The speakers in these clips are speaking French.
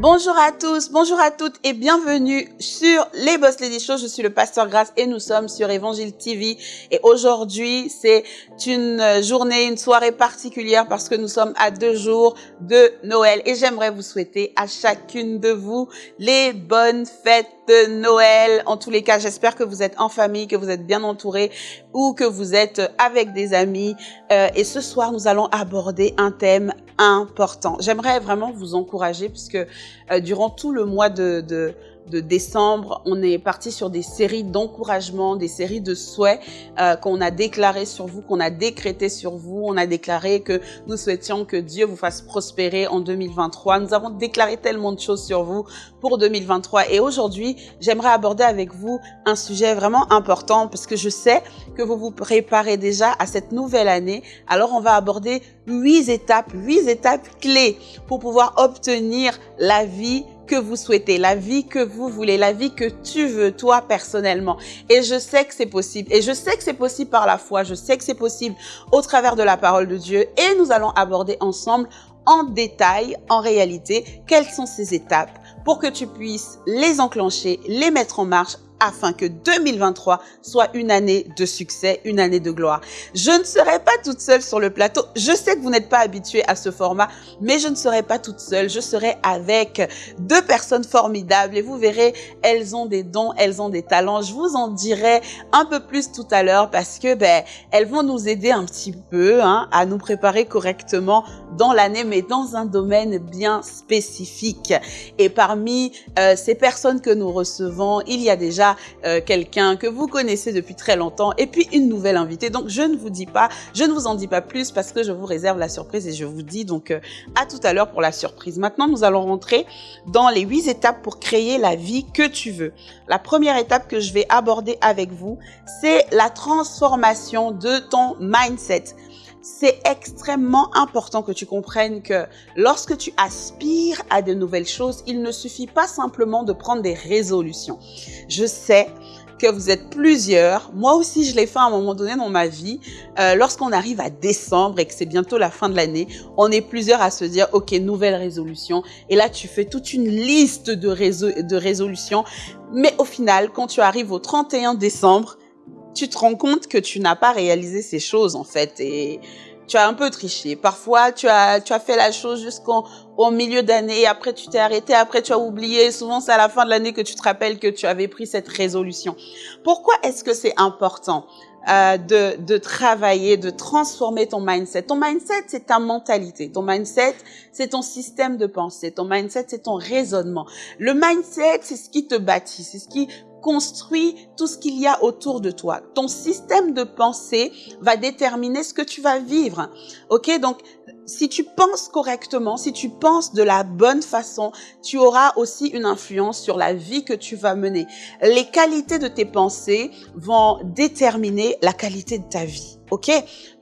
Bonjour à tous, bonjour à toutes et bienvenue sur les Boss Lady Show. Je suis le pasteur Grace et nous sommes sur Évangile TV. Et aujourd'hui, c'est une journée, une soirée particulière parce que nous sommes à deux jours de Noël. Et j'aimerais vous souhaiter à chacune de vous les bonnes fêtes de Noël. En tous les cas, j'espère que vous êtes en famille, que vous êtes bien entourés ou que vous êtes avec des amis. Euh, et ce soir, nous allons aborder un thème important. J'aimerais vraiment vous encourager puisque euh, durant tout le mois de, de, de décembre, on est parti sur des séries d'encouragement, des séries de souhaits euh, qu'on a déclaré sur vous, qu'on a décrété sur vous. On a déclaré que nous souhaitions que Dieu vous fasse prospérer en 2023. Nous avons déclaré tellement de choses sur vous pour 2023. Et aujourd'hui, j'aimerais aborder avec vous un sujet vraiment important parce que je sais que vous vous préparez déjà à cette nouvelle année. Alors, on va aborder huit étapes, huit étapes clés pour pouvoir obtenir la vie que vous souhaitez, la vie que vous voulez, la vie que tu veux, toi personnellement. Et je sais que c'est possible. Et je sais que c'est possible par la foi. Je sais que c'est possible au travers de la parole de Dieu. Et nous allons aborder ensemble en détail, en réalité, quelles sont ces étapes pour que tu puisses les enclencher, les mettre en marche afin que 2023 soit une année de succès, une année de gloire. Je ne serai pas toute seule sur le plateau. Je sais que vous n'êtes pas habitués à ce format, mais je ne serai pas toute seule. Je serai avec deux personnes formidables et vous verrez, elles ont des dons, elles ont des talents. Je vous en dirai un peu plus tout à l'heure parce que ben elles vont nous aider un petit peu hein, à nous préparer correctement dans l'année, mais dans un domaine bien spécifique. Et parmi euh, ces personnes que nous recevons, il y a déjà euh, quelqu'un que vous connaissez depuis très longtemps et puis une nouvelle invitée. Donc, je ne vous dis pas, je ne vous en dis pas plus parce que je vous réserve la surprise et je vous dis donc euh, à tout à l'heure pour la surprise. Maintenant, nous allons rentrer dans les huit étapes pour créer la vie que tu veux. La première étape que je vais aborder avec vous, c'est la transformation de ton mindset c'est extrêmement important que tu comprennes que lorsque tu aspires à de nouvelles choses, il ne suffit pas simplement de prendre des résolutions. Je sais que vous êtes plusieurs. Moi aussi, je l'ai fait à un moment donné dans ma vie. Euh, Lorsqu'on arrive à décembre et que c'est bientôt la fin de l'année, on est plusieurs à se dire, OK, nouvelle résolution. Et là, tu fais toute une liste de, de résolutions. Mais au final, quand tu arrives au 31 décembre, tu te rends compte que tu n'as pas réalisé ces choses en fait et tu as un peu triché. Parfois, tu as, tu as fait la chose jusqu'au au milieu d'année, après tu t'es arrêté, après tu as oublié. Souvent, c'est à la fin de l'année que tu te rappelles que tu avais pris cette résolution. Pourquoi est-ce que c'est important euh, de, de travailler, de transformer ton mindset? Ton mindset, c'est ta mentalité. Ton mindset, c'est ton système de pensée. Ton mindset, c'est ton raisonnement. Le mindset, c'est ce qui te bâtit, c'est ce qui construit tout ce qu'il y a autour de toi. Ton système de pensée va déterminer ce que tu vas vivre. OK Donc si tu penses correctement, si tu penses de la bonne façon, tu auras aussi une influence sur la vie que tu vas mener. Les qualités de tes pensées vont déterminer la qualité de ta vie. OK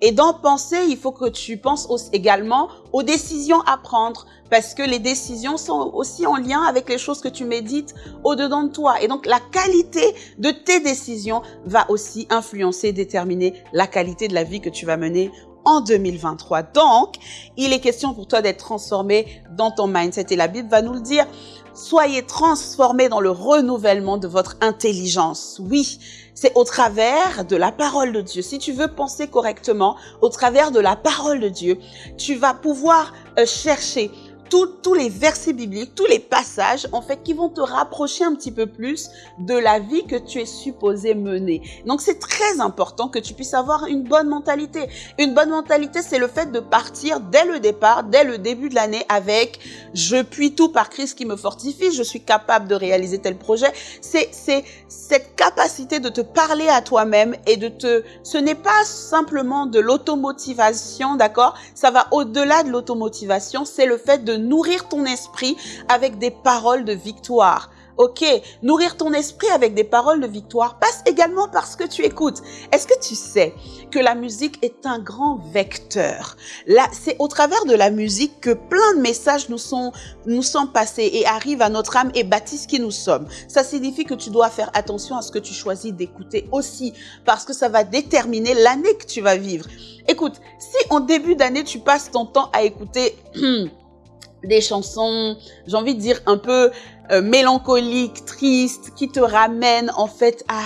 Et dans penser, il faut que tu penses également aux décisions à prendre parce que les décisions sont aussi en lien avec les choses que tu médites au-dedans de toi. Et donc, la qualité de tes décisions va aussi influencer, déterminer la qualité de la vie que tu vas mener en 2023. Donc, il est question pour toi d'être transformé dans ton mindset. Et la Bible va nous le dire. Soyez transformés dans le renouvellement de votre intelligence. Oui, c'est au travers de la parole de Dieu. Si tu veux penser correctement, au travers de la parole de Dieu, tu vas pouvoir euh, chercher tous les versets bibliques, tous les passages, en fait, qui vont te rapprocher un petit peu plus de la vie que tu es supposé mener. Donc, c'est très important que tu puisses avoir une bonne mentalité. Une bonne mentalité, c'est le fait de partir dès le départ, dès le début de l'année avec « je puis tout par Christ qui me fortifie, je suis capable de réaliser tel projet ». C'est cette capacité de te parler à toi-même et de te... Ce n'est pas simplement de l'automotivation, d'accord? Ça va au-delà de l'automotivation, c'est le fait de nourrir ton esprit avec des paroles de victoire. Ok, nourrir ton esprit avec des paroles de victoire passe également par ce que tu écoutes. Est-ce que tu sais que la musique est un grand vecteur? Là, c'est au travers de la musique que plein de messages nous sont, nous sont passés et arrivent à notre âme et bâtissent qui nous sommes. Ça signifie que tu dois faire attention à ce que tu choisis d'écouter aussi parce que ça va déterminer l'année que tu vas vivre. Écoute, si en début d'année, tu passes ton temps à écouter des chansons, j'ai envie de dire un peu euh, mélancoliques, tristes, qui te ramènent en fait à,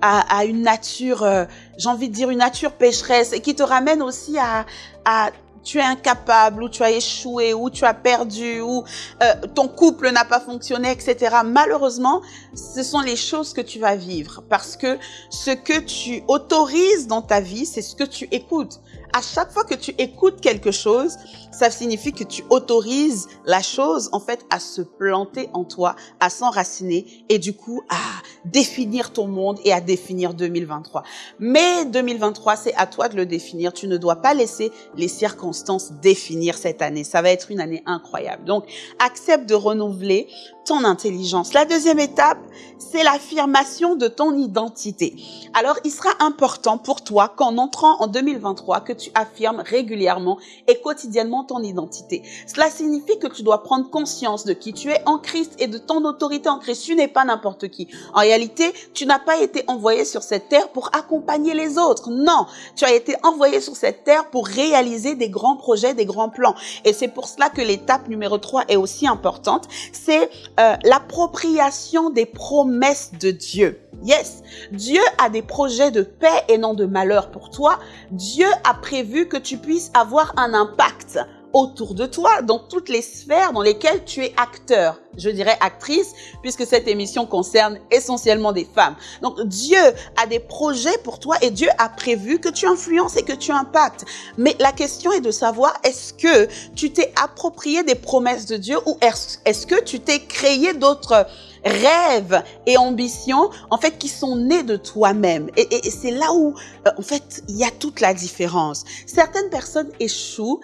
à, à une nature, euh, j'ai envie de dire une nature pécheresse, et qui te ramènent aussi à, à tu es incapable, ou tu as échoué, ou tu as perdu, ou euh, ton couple n'a pas fonctionné, etc. Malheureusement, ce sont les choses que tu vas vivre parce que ce que tu autorises dans ta vie, c'est ce que tu écoutes. À chaque fois que tu écoutes quelque chose, ça signifie que tu autorises la chose, en fait, à se planter en toi, à s'enraciner et du coup, à définir ton monde et à définir 2023. Mais 2023, c'est à toi de le définir. Tu ne dois pas laisser les circonstances définir cette année. Ça va être une année incroyable. Donc, accepte de renouveler ton intelligence. La deuxième étape, c'est l'affirmation de ton identité. Alors, il sera important pour toi qu'en entrant en 2023, que tu affirmes régulièrement et quotidiennement ton identité. Cela signifie que tu dois prendre conscience de qui tu es en Christ et de ton autorité en Christ. Tu n'es pas n'importe qui. En réalité, tu n'as pas été envoyé sur cette terre pour accompagner les autres. Non, tu as été envoyé sur cette terre pour réaliser des grands projets, des grands plans. Et c'est pour cela que l'étape numéro 3 est aussi importante. C'est euh, l'appropriation des promesses de Dieu. Yes, Dieu a des projets de paix et non de malheur pour toi. Dieu a prévu que tu puisses avoir un impact autour de toi, dans toutes les sphères dans lesquelles tu es acteur. Je dirais actrice, puisque cette émission concerne essentiellement des femmes. Donc Dieu a des projets pour toi et Dieu a prévu que tu influences et que tu impactes. Mais la question est de savoir, est-ce que tu t'es approprié des promesses de Dieu ou est-ce que tu t'es créé d'autres rêves et ambitions, en fait, qui sont nés de toi-même? Et, c'est là où, euh, en fait, il y a toute la différence. Certaines personnes échouent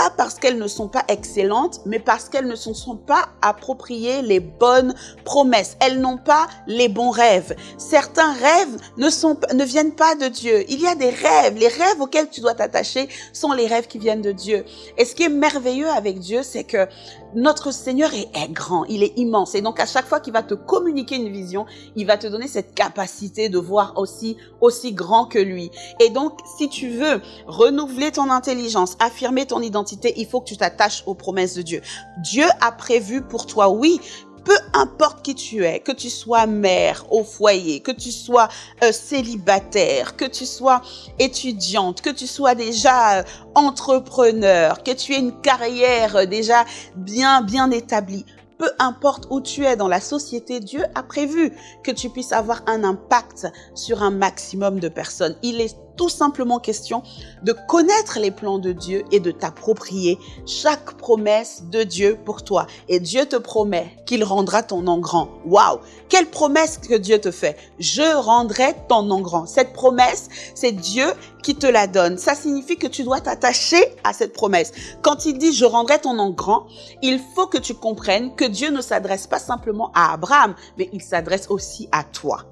pas parce qu'elles ne sont pas excellentes, mais parce qu'elles ne se sont pas appropriées les bonnes promesses. Elles n'ont pas les bons rêves. Certains rêves ne, sont, ne viennent pas de Dieu. Il y a des rêves. Les rêves auxquels tu dois t'attacher sont les rêves qui viennent de Dieu. Et ce qui est merveilleux avec Dieu, c'est que notre Seigneur est, grand, il est immense. Et donc, à chaque fois qu'il va te communiquer une vision, il va te donner cette capacité de voir aussi, aussi grand que lui. Et donc, si tu veux renouveler ton intelligence, affirmer ton identité, il faut que tu t'attaches aux promesses de Dieu. Dieu a prévu pour toi, oui, peu importe qui tu es, que tu sois mère au foyer, que tu sois euh, célibataire, que tu sois étudiante, que tu sois déjà euh, entrepreneur, que tu aies une carrière euh, déjà bien, bien établie, peu importe où tu es dans la société, Dieu a prévu que tu puisses avoir un impact sur un maximum de personnes. Il est tout simplement question de connaître les plans de Dieu et de t'approprier chaque promesse de Dieu pour toi. Et Dieu te promet qu'il rendra ton nom grand. Waouh! Quelle promesse que Dieu te fait? Je rendrai ton nom grand. Cette promesse, c'est Dieu qui te la donne. Ça signifie que tu dois t'attacher à cette promesse. Quand il dit je rendrai ton nom grand, il faut que tu comprennes que Dieu ne s'adresse pas simplement à Abraham, mais il s'adresse aussi à toi.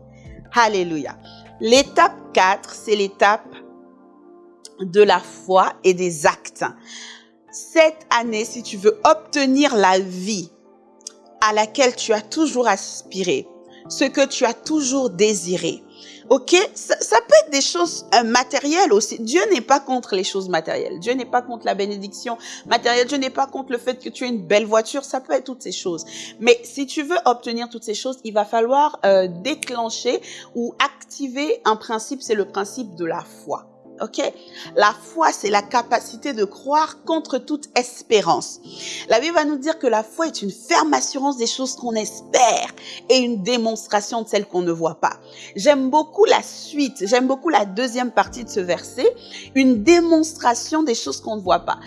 Alléluia. L'étape 4, c'est l'étape de la foi et des actes. Cette année, si tu veux obtenir la vie à laquelle tu as toujours aspiré, ce que tu as toujours désiré, Ok, ça, peut être des choses euh, matérielles aussi. Dieu n'est pas contre les choses matérielles. Dieu n'est pas contre la bénédiction matérielle. Dieu n'est pas contre le fait que tu aies une belle voiture. Ça peut être toutes ces choses. Mais si tu veux obtenir toutes ces choses, il va falloir euh, déclencher ou activer un principe. C'est le principe de la foi. Ok? La foi, c'est la capacité de croire contre toute espérance. La Bible va nous dire que la foi est une ferme assurance des choses qu'on espère et une démonstration de celles qu'on ne voit pas. J'aime beaucoup la suite, j'aime beaucoup la deuxième partie de ce verset, une démonstration des choses qu'on ne voit pas.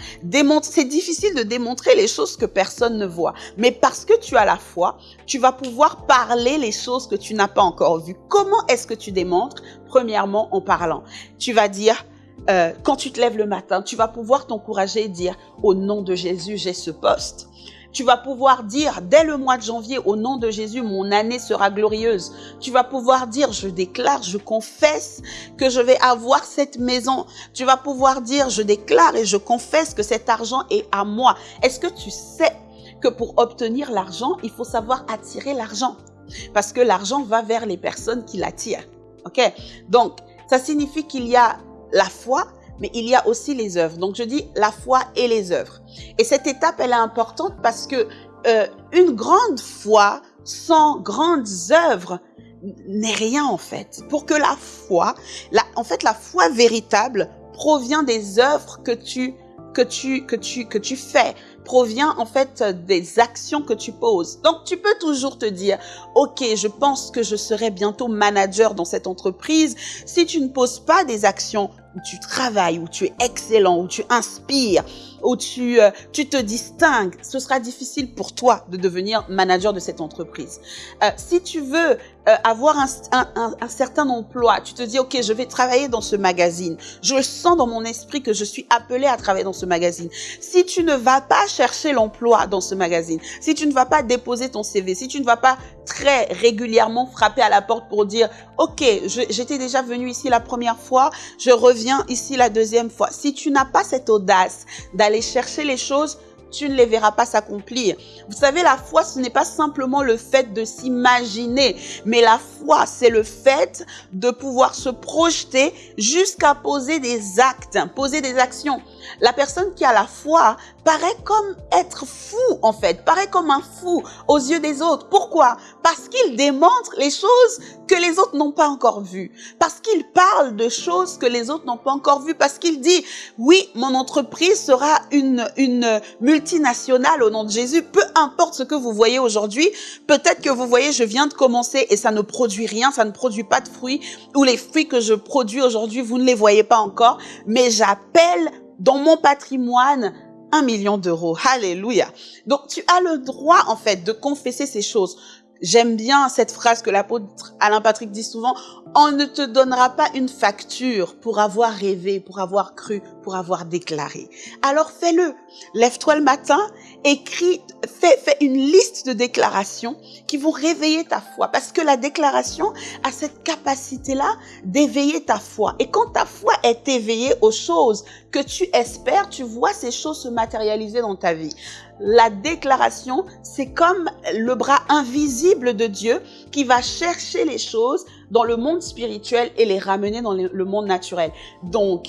C'est difficile de démontrer les choses que personne ne voit, mais parce que tu as la foi, tu vas pouvoir parler les choses que tu n'as pas encore vues. Comment est-ce que tu démontres Premièrement, en parlant. Tu vas dire, euh, quand tu te lèves le matin, tu vas pouvoir t'encourager et dire, au nom de Jésus, j'ai ce poste. Tu vas pouvoir dire, dès le mois de janvier, au nom de Jésus, mon année sera glorieuse. Tu vas pouvoir dire, je déclare, je confesse que je vais avoir cette maison. Tu vas pouvoir dire, je déclare et je confesse que cet argent est à moi. Est-ce que tu sais que pour obtenir l'argent, il faut savoir attirer l'argent? Parce que l'argent va vers les personnes qui l'attirent. OK? Donc, ça signifie qu'il y a la foi, mais il y a aussi les œuvres. Donc je dis la foi et les œuvres. Et cette étape, elle est importante parce que euh, une grande foi sans grandes œuvres n'est rien en fait. Pour que la foi, la, en fait la foi véritable provient des œuvres que tu que tu que tu que tu fais provient en fait des actions que tu poses. Donc tu peux toujours te dire OK, je pense que je serai bientôt manager dans cette entreprise si tu ne poses pas des actions où tu travailles, où tu es excellent, où tu inspires, où tu, euh, tu te distingues, ce sera difficile pour toi de devenir manager de cette entreprise. Euh, si tu veux euh, avoir un, un, un, certain emploi, tu te dis, OK, je vais travailler dans ce magazine. Je sens dans mon esprit que je suis appelé à travailler dans ce magazine. Si tu ne vas pas chercher l'emploi dans ce magazine, si tu ne vas pas déposer ton CV, si tu ne vas pas très régulièrement frapper à la porte pour dire, OK, j'étais déjà venu ici la première fois, je reviens ici la deuxième fois. Si tu n'as pas cette audace d'aller chercher les choses, tu ne les verras pas s'accomplir. Vous savez, la foi, ce n'est pas simplement le fait de s'imaginer, mais la foi, c'est le fait de pouvoir se projeter jusqu'à poser des actes, poser des actions. La personne qui a la foi paraît comme être fou, en fait, paraît comme un fou aux yeux des autres. Pourquoi? Parce qu'il démontre les choses que les autres n'ont pas encore vues. Parce qu'il parle de choses que les autres n'ont pas encore vues. Parce qu'il dit, oui, mon entreprise sera une, une multinationale au nom de Jésus. Peu importe ce que vous voyez aujourd'hui, peut-être que vous voyez, je viens de commencer et ça ne produit rien, ça ne produit pas de fruits, ou les fruits que je produis aujourd'hui, vous ne les voyez pas encore, mais j'appelle dans mon patrimoine un million d'euros. Alléluia. Donc tu as le droit en fait de confesser ces choses. J'aime bien cette phrase que l'apôtre Alain Patrick dit souvent, on ne te donnera pas une facture pour avoir rêvé, pour avoir cru, pour avoir déclaré. Alors fais-le. Lève-toi le matin, écris, fais, fais une liste de déclarations qui vont réveiller ta foi. Parce que la déclaration a cette capacité-là d'éveiller ta foi. Et quand ta foi est éveillée aux choses que tu espères, tu vois ces choses se matérialiser dans ta vie la déclaration, c'est comme le bras invisible de Dieu qui va chercher les choses dans le monde spirituel et les ramener dans le monde naturel. Donc,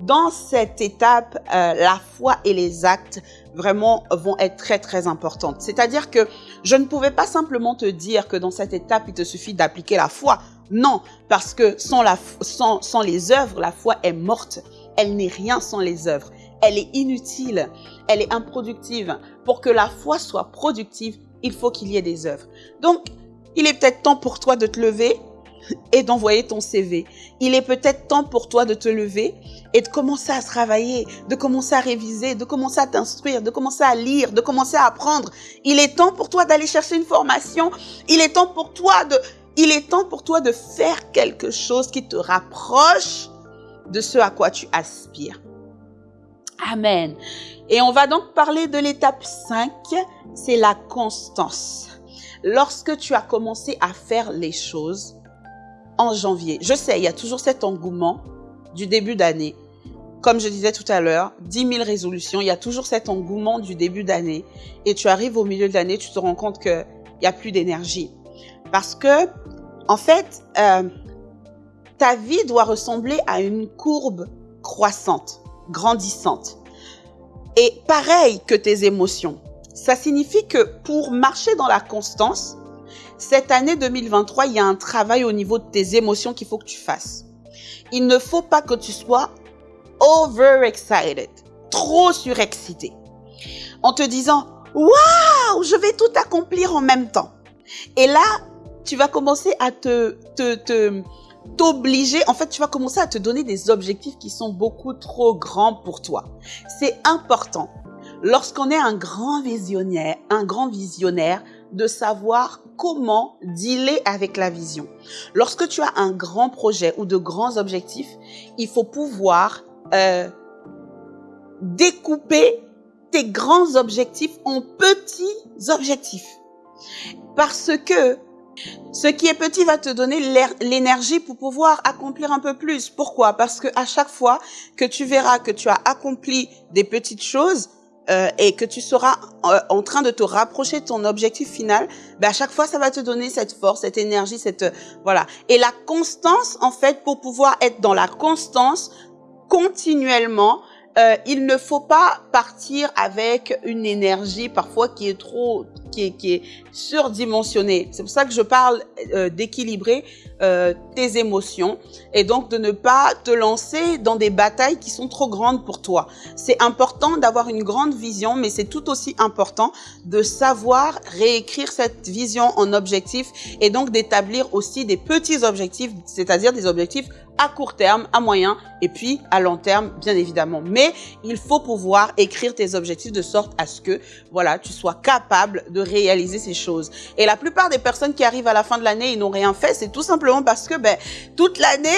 dans cette étape, euh, la foi et les actes vraiment vont être très très importantes. C'est-à-dire que je ne pouvais pas simplement te dire que dans cette étape, il te suffit d'appliquer la foi. Non, parce que sans, la, sans, sans les œuvres, la foi est morte. Elle n'est rien sans les œuvres elle est inutile, elle est improductive. Pour que la foi soit productive, il faut qu'il y ait des œuvres. Donc, il est peut-être temps pour toi de te lever et d'envoyer ton CV. Il est peut-être temps pour toi de te lever et de commencer à travailler, de commencer à réviser, de commencer à t'instruire, de commencer à lire, de commencer à apprendre. Il est temps pour toi d'aller chercher une formation. Il est temps pour toi de, il est temps pour toi de faire quelque chose qui te rapproche de ce à quoi tu aspires. Amen. Et on va donc parler de l'étape 5, c'est la constance. Lorsque tu as commencé à faire les choses en janvier, je sais, il y a toujours cet engouement du début d'année. Comme je disais tout à l'heure, 10 000 résolutions, il y a toujours cet engouement du début d'année. Et tu arrives au milieu de l'année, tu te rends compte qu'il n'y a plus d'énergie. Parce que, en fait, euh, ta vie doit ressembler à une courbe croissante grandissante. Et pareil que tes émotions. Ça signifie que pour marcher dans la constance, cette année 2023, il y a un travail au niveau de tes émotions qu'il faut que tu fasses. Il ne faut pas que tu sois overexcited, trop surexcité, en te disant waouh, je vais tout accomplir en même temps. Et là, tu vas commencer à te, te, te, t'obliger, en fait, tu vas commencer à te donner des objectifs qui sont beaucoup trop grands pour toi. C'est important, lorsqu'on est un grand visionnaire, un grand visionnaire, de savoir comment dealer avec la vision. Lorsque tu as un grand projet ou de grands objectifs, il faut pouvoir euh, découper tes grands objectifs en petits objectifs. Parce que ce qui est petit va te donner l'énergie pour pouvoir accomplir un peu plus. Pourquoi? Parce que à chaque fois que tu verras que tu as accompli des petites choses euh, et que tu seras euh, en train de te rapprocher de ton objectif final, ben à chaque fois ça va te donner cette force, cette énergie, cette voilà. Et la constance en fait pour pouvoir être dans la constance, continuellement, euh, il ne faut pas partir avec une énergie parfois qui est trop, qui est, qui est surdimensionnée. C'est pour ça que je parle euh, d'équilibrer euh, tes émotions et donc de ne pas te lancer dans des batailles qui sont trop grandes pour toi. C'est important d'avoir une grande vision, mais c'est tout aussi important de savoir réécrire cette vision en objectifs et donc d'établir aussi des petits objectifs, c'est-à-dire des objectifs à court terme, à moyen et puis à long terme, bien évidemment. Mais il faut pouvoir écrire tes objectifs de sorte à ce que, voilà, tu sois capable de réaliser ces choses. Et la plupart des personnes qui arrivent à la fin de l'année, ils n'ont rien fait, c'est tout simplement parce que, ben, toute l'année,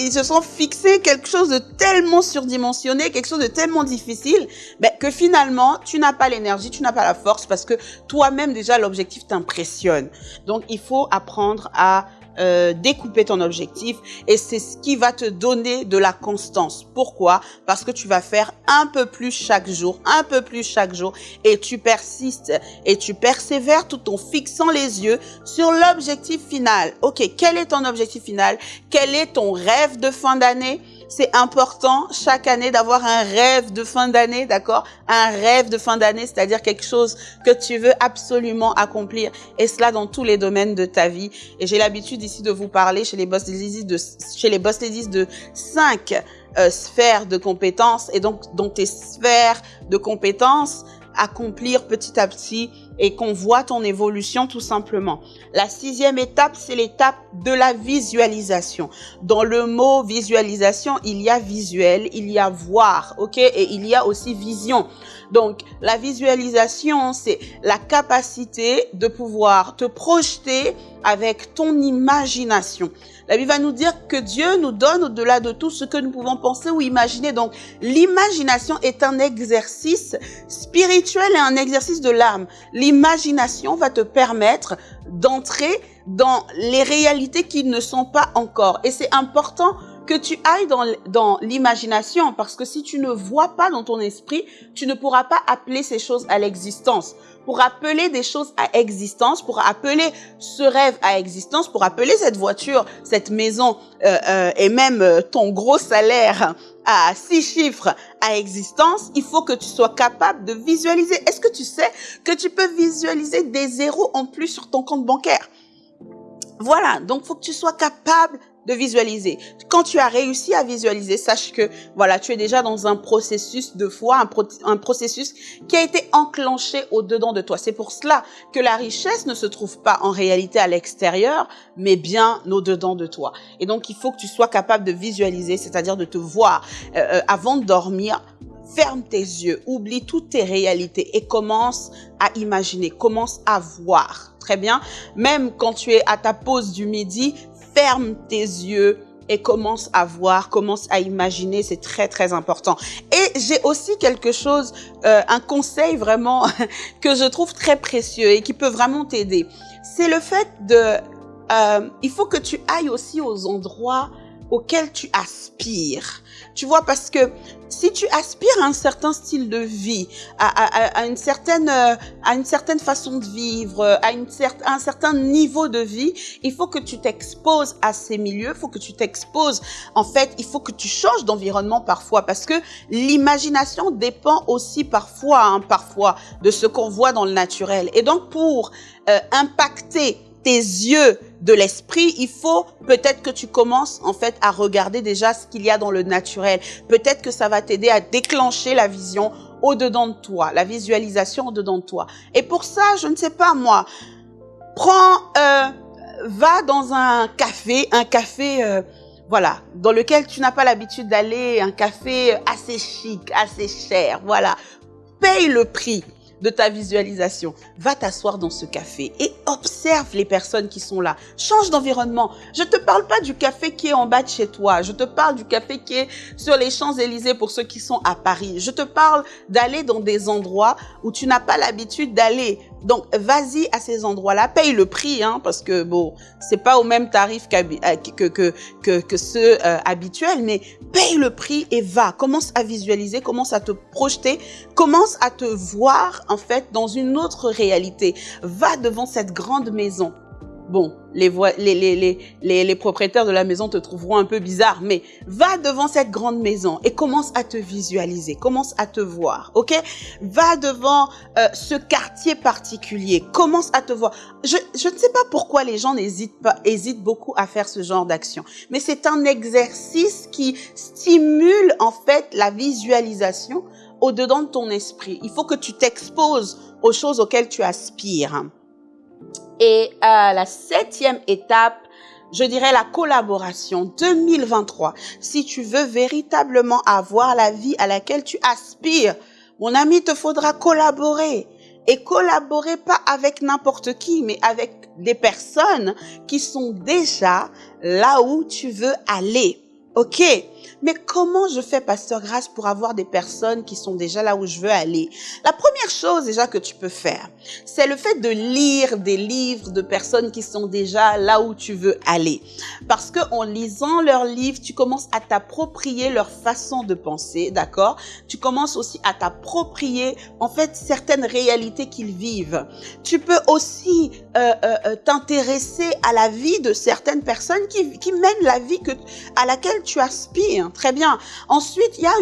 ils se sont fixés quelque chose de tellement surdimensionné, quelque chose de tellement difficile, ben, que finalement, tu n'as pas l'énergie, tu n'as pas la force parce que toi-même, déjà, l'objectif t'impressionne. Donc, il faut apprendre à euh, découper ton objectif et c'est ce qui va te donner de la constance. Pourquoi? Parce que tu vas faire un peu plus chaque jour, un peu plus chaque jour et tu persistes et tu persévères tout en fixant les yeux sur l'objectif final. Ok, quel est ton objectif final? Quel est ton rêve de fin d'année? C'est important chaque année d'avoir un rêve de fin d'année, d'accord? Un rêve de fin d'année, c'est-à-dire quelque chose que tu veux absolument accomplir. Et cela dans tous les domaines de ta vie. Et j'ai l'habitude ici de vous parler chez les boss ladies de, chez les boss de cinq euh, sphères de compétences. Et donc, dans tes sphères de compétences, accomplir petit à petit et qu'on voit ton évolution tout simplement. La sixième étape, c'est l'étape de la visualisation. Dans le mot visualisation, il y a visuel, il y a voir, ok, et il y a aussi vision. Donc, la visualisation, c'est la capacité de pouvoir te projeter avec ton imagination. La Bible va nous dire que Dieu nous donne au-delà de tout ce que nous pouvons penser ou imaginer. Donc, l'imagination est un exercice spirituel et un exercice de l'âme. L'imagination va te permettre d'entrer dans les réalités qui ne sont pas encore. Et c'est important que tu ailles dans, l'imagination, parce que si tu ne vois pas dans ton esprit, tu ne pourras pas appeler ces choses à l'existence pour appeler des choses à existence, pour appeler ce rêve à existence, pour appeler cette voiture, cette maison euh, euh, et même euh, ton gros salaire à six chiffres à existence, il faut que tu sois capable de visualiser. Est-ce que tu sais que tu peux visualiser des zéros en plus sur ton compte bancaire? Voilà, donc faut que tu sois capable de visualiser. Quand tu as réussi à visualiser, sache que voilà, tu es déjà dans un processus de foi, un, processus qui a été enclenché au-dedans de toi. C'est pour cela que la richesse ne se trouve pas en réalité à l'extérieur, mais bien au-dedans de toi. Et donc, il faut que tu sois capable de visualiser, c'est-à-dire de te voir euh, euh, avant de dormir, ferme tes yeux, oublie toutes tes réalités et commence à imaginer, commence à voir. Très bien. Même quand tu es à ta pause du midi, ferme tes yeux et commence à voir, commence à imaginer, c'est très très important. Et j'ai aussi quelque chose, euh, un conseil vraiment que je trouve très précieux et qui peut vraiment t'aider. C'est le fait de, euh, il faut que tu ailles aussi aux endroits auxquels tu aspires. Tu vois, parce que si tu aspires à un certain style de vie, à, à, à une certaine euh, à une certaine façon de vivre, à, une à un certain niveau de vie, il faut que tu t'exposes à ces milieux, il faut que tu t'exposes. En fait, il faut que tu changes d'environnement parfois, parce que l'imagination dépend aussi parfois, hein, parfois, de ce qu'on voit dans le naturel. Et donc, pour euh, impacter tes yeux de l'esprit, il faut peut-être que tu commences en fait à regarder déjà ce qu'il y a dans le naturel. Peut-être que ça va t'aider à déclencher la vision au-dedans de toi, la visualisation au-dedans de toi. Et pour ça, je ne sais pas moi, prends, euh, va dans un café, un café, euh, voilà, dans lequel tu n'as pas l'habitude d'aller, un café assez chic, assez cher, voilà. Paye le prix de ta visualisation. Va t'asseoir dans ce café et observe les personnes qui sont là. Change d'environnement. Je te parle pas du café qui est en bas de chez toi. Je te parle du café qui est sur les Champs-Élysées pour ceux qui sont à Paris. Je te parle d'aller dans des endroits où tu n'as pas l'habitude d'aller. Donc, vas-y à ces endroits-là, paye le prix, hein, parce que bon, c'est pas au même tarif euh, que, ceux euh, habituels, mais paye le prix et va. Commence à visualiser, commence à te projeter, commence à te voir, en fait, dans une autre réalité. Va devant cette grande maison bon, les, les, les, les, propriétaires de la maison te trouveront un peu bizarre, mais va devant cette grande maison et commence à te visualiser, commence à te voir, ok? Va devant euh, ce quartier particulier, commence à te voir. Je, je ne sais pas pourquoi les gens n'hésitent pas, hésitent beaucoup à faire ce genre d'action, mais c'est un exercice qui stimule en fait la visualisation au-dedans de ton esprit. Il faut que tu t'exposes aux choses auxquelles tu aspires. Et euh, la septième étape, je dirais la collaboration 2023. Si tu veux véritablement avoir la vie à laquelle tu aspires, mon ami, te faudra collaborer. Et collaborer pas avec n'importe qui, mais avec des personnes qui sont déjà là où tu veux aller. OK? Mais comment je fais, Pasteur Grâce, pour avoir des personnes qui sont déjà là où je veux aller? La première chose déjà que tu peux faire, c'est le fait de lire des livres de personnes qui sont déjà là où tu veux aller. Parce que en lisant leurs livres, tu commences à t'approprier leur façon de penser, d'accord? Tu commences aussi à t'approprier, en fait, certaines réalités qu'ils vivent. Tu peux aussi euh, euh, euh, t'intéresser à la vie de certaines personnes qui, qui mènent la vie que, à laquelle tu aspires. Très bien. Ensuite, il y a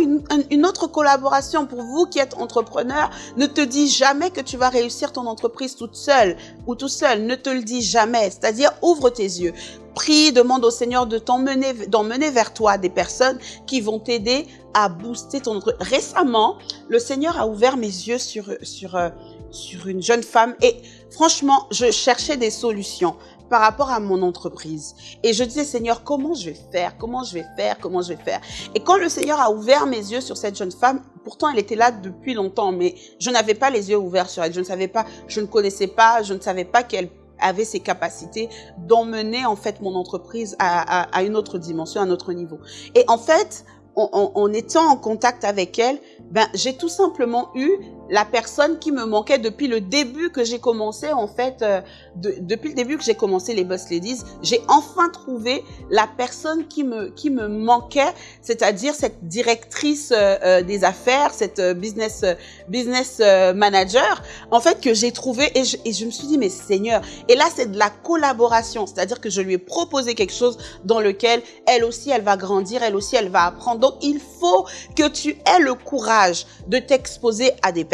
une, autre collaboration pour vous qui êtes entrepreneur. Ne te dis jamais que tu vas réussir ton entreprise toute seule ou tout seul. Ne te le dis jamais. C'est-à-dire, ouvre tes yeux. Prie, demande au Seigneur de t'emmener, d'emmener vers toi des personnes qui vont t'aider à booster ton entreprise. Récemment, le Seigneur a ouvert mes yeux sur, sur, euh, sur une jeune femme et franchement, je cherchais des solutions par rapport à mon entreprise. Et je disais, Seigneur, comment je vais faire? Comment je vais faire? Comment je vais faire? Et quand le Seigneur a ouvert mes yeux sur cette jeune femme, pourtant elle était là depuis longtemps, mais je n'avais pas les yeux ouverts sur elle. Je ne savais pas, je ne connaissais pas, je ne savais pas qu'elle avait ces capacités d'emmener en fait mon entreprise à, une autre dimension, à un autre niveau. Et en fait, en, en étant en contact avec elle, ben j'ai tout simplement eu la personne qui me manquait depuis le début que j'ai commencé, en fait, euh, depuis le début que j'ai commencé les Boss Ladies, j'ai enfin trouvé la personne qui me, qui me manquait, c'est-à-dire cette directrice euh, euh, des affaires, cette business, business manager, en fait, que j'ai trouvé et je, et je me suis dit, mais Seigneur, et là, c'est de la collaboration, c'est-à-dire que je lui ai proposé quelque chose dans lequel elle aussi, elle va grandir, elle aussi, elle va apprendre. Donc, il faut que tu aies le courage de t'exposer à des personnes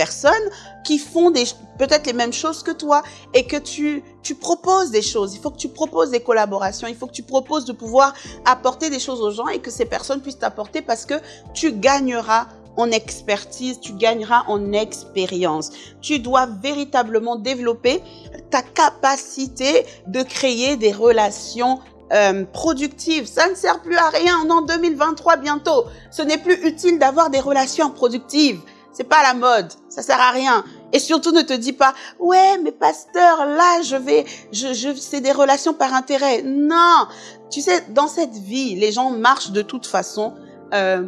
qui font peut-être les mêmes choses que toi et que tu tu proposes des choses. Il faut que tu proposes des collaborations. Il faut que tu proposes de pouvoir apporter des choses aux gens et que ces personnes puissent t'apporter parce que tu gagneras en expertise, tu gagneras en expérience. Tu dois véritablement développer ta capacité de créer des relations euh, productives. Ça ne sert plus à rien en 2023 bientôt. Ce n'est plus utile d'avoir des relations productives. C'est pas la mode. Ça sert à rien. Et surtout, ne te dis pas, ouais, mais pasteur, là, je vais, je, c'est des relations par intérêt. Non. Tu sais, dans cette vie, les gens marchent de toute façon, euh,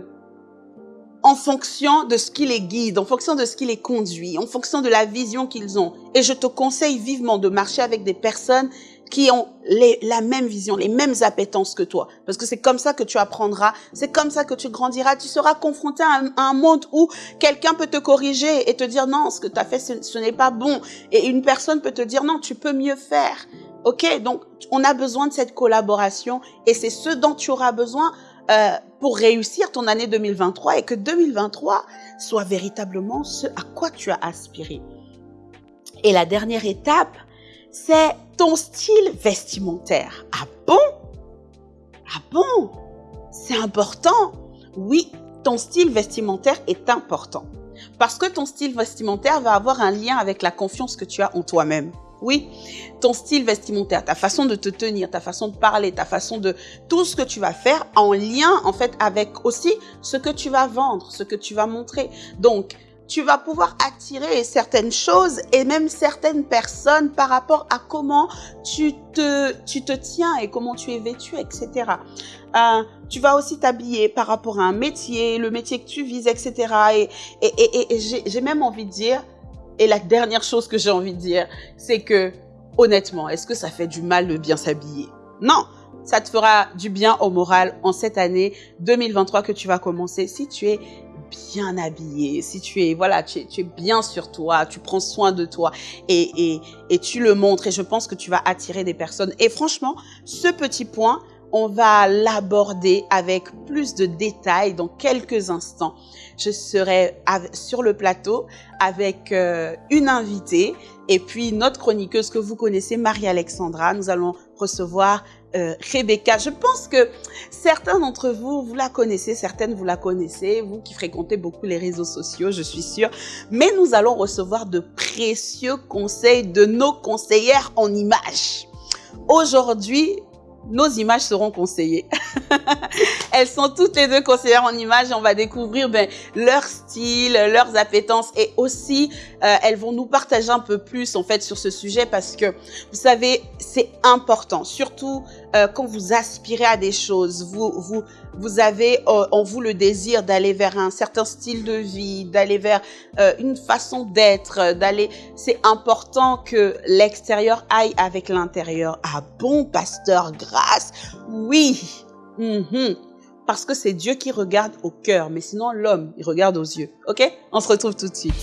en fonction de ce qui les guide, en fonction de ce qui les conduit, en fonction de la vision qu'ils ont. Et je te conseille vivement de marcher avec des personnes qui ont les, la même vision, les mêmes appétences que toi. Parce que c'est comme ça que tu apprendras, c'est comme ça que tu grandiras. Tu seras confronté à un, monde où quelqu'un peut te corriger et te dire non, ce que tu as fait, ce, n'est pas bon. Et une personne peut te dire non, tu peux mieux faire. Ok, donc on a besoin de cette collaboration et c'est ce dont tu auras besoin euh, pour réussir ton année 2023 et que 2023 soit véritablement ce à quoi tu as aspiré. Et la dernière étape, c'est ton style vestimentaire. Ah bon? Ah bon? C'est important Oui, ton style vestimentaire est important. Parce que ton style vestimentaire va avoir un lien avec la confiance que tu as en toi-même. Oui, ton style vestimentaire, ta façon de te tenir, ta façon de parler, ta façon de tout ce que tu vas faire en lien en fait avec aussi ce que tu vas vendre, ce que tu vas montrer. Donc, tu vas pouvoir attirer certaines choses et même certaines personnes par rapport à comment tu te, tu te tiens et comment tu es vêtu, etc. Euh, tu vas aussi t'habiller par rapport à un métier, le métier que tu vises, etc. Et, et, et, et j'ai même envie de dire, et la dernière chose que j'ai envie de dire, c'est que honnêtement, est-ce que ça fait du mal de bien s'habiller? Non, ça te fera du bien au moral en cette année 2023 que tu vas commencer si tu es bien habillé, si tu es, voilà, tu es, bien sur toi, tu prends soin de toi et, et, et tu le montres et je pense que tu vas attirer des personnes. Et franchement, ce petit point, on va l'aborder avec plus de détails dans quelques instants. Je serai sur le plateau avec euh, une invitée et puis notre chroniqueuse que vous connaissez, Marie-Alexandra. Nous allons recevoir euh, Rebecca. Je pense que certains d'entre vous, vous la connaissez, certaines vous la connaissez, vous qui fréquentez beaucoup les réseaux sociaux, je suis sûre. Mais nous allons recevoir de précieux conseils de nos conseillères en images. Aujourd'hui, nos images seront conseillées. Elles sont toutes les deux conseillères en images on va découvrir ben, leur style, leurs appétences et aussi euh, elles vont nous partager un peu plus en fait sur ce sujet parce que vous savez c'est important surtout euh, quand vous aspirez à des choses, vous vous vous avez euh, en vous le désir d'aller vers un certain style de vie, d'aller vers une façon d'être, d'aller. C'est important que l'extérieur aille avec l'intérieur. Ah bon, pasteur, oui. Mhm. Parce que c'est Dieu qui regarde au cœur, mais sinon l'homme, il regarde aux yeux. Ok? On se retrouve tout de suite.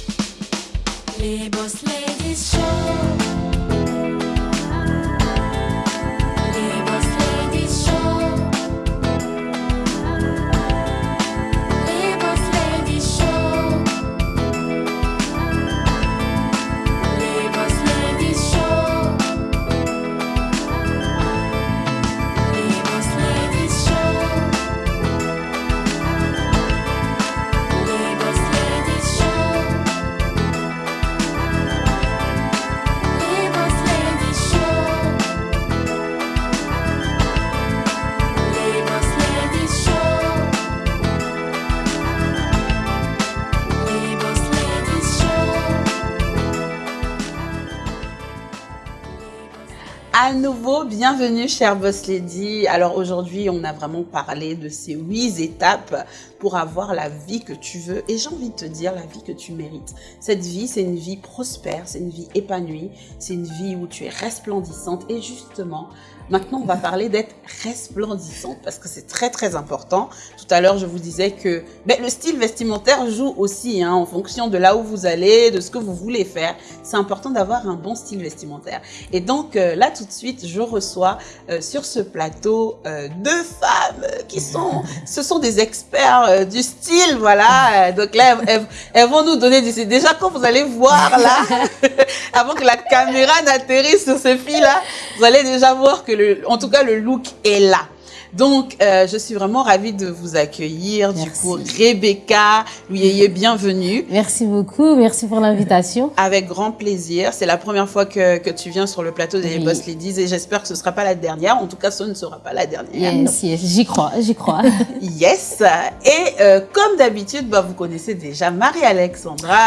À nouveau, bienvenue chère Boss Lady. Alors aujourd'hui, on a vraiment parlé de ces huit étapes pour avoir la vie que tu veux et j'ai envie de te dire la vie que tu mérites. Cette vie, c'est une vie prospère, c'est une vie épanouie, c'est une vie où tu es resplendissante et justement, Maintenant, on va parler d'être resplendissante parce que c'est très très important. Tout à l'heure, je vous disais que ben, le style vestimentaire joue aussi hein, en fonction de là où vous allez, de ce que vous voulez faire. C'est important d'avoir un bon style vestimentaire. Et donc euh, là, tout de suite, je reçois euh, sur ce plateau euh, deux femmes qui sont, ce sont des experts du style, voilà. Donc là, elles, elles, vont nous donner des... Déjà, quand vous allez voir là, avant que la caméra n'atterrisse sur ces filles-là, vous allez déjà voir que en tout cas, le look est là. Donc, euh, je suis vraiment ravie de vous accueillir. Du coup, Rebecca, oui, bienvenue. Merci beaucoup, merci pour l'invitation. Avec grand plaisir. C'est la première fois que, que, tu viens sur le plateau des oui. Boss Ladies et j'espère que ce ne sera pas la dernière. En tout cas, ce ne sera pas la dernière. Yes, yes, j'y crois, j'y crois. yes. Et euh, comme d'habitude, bah, vous connaissez déjà Marie-Alexandra.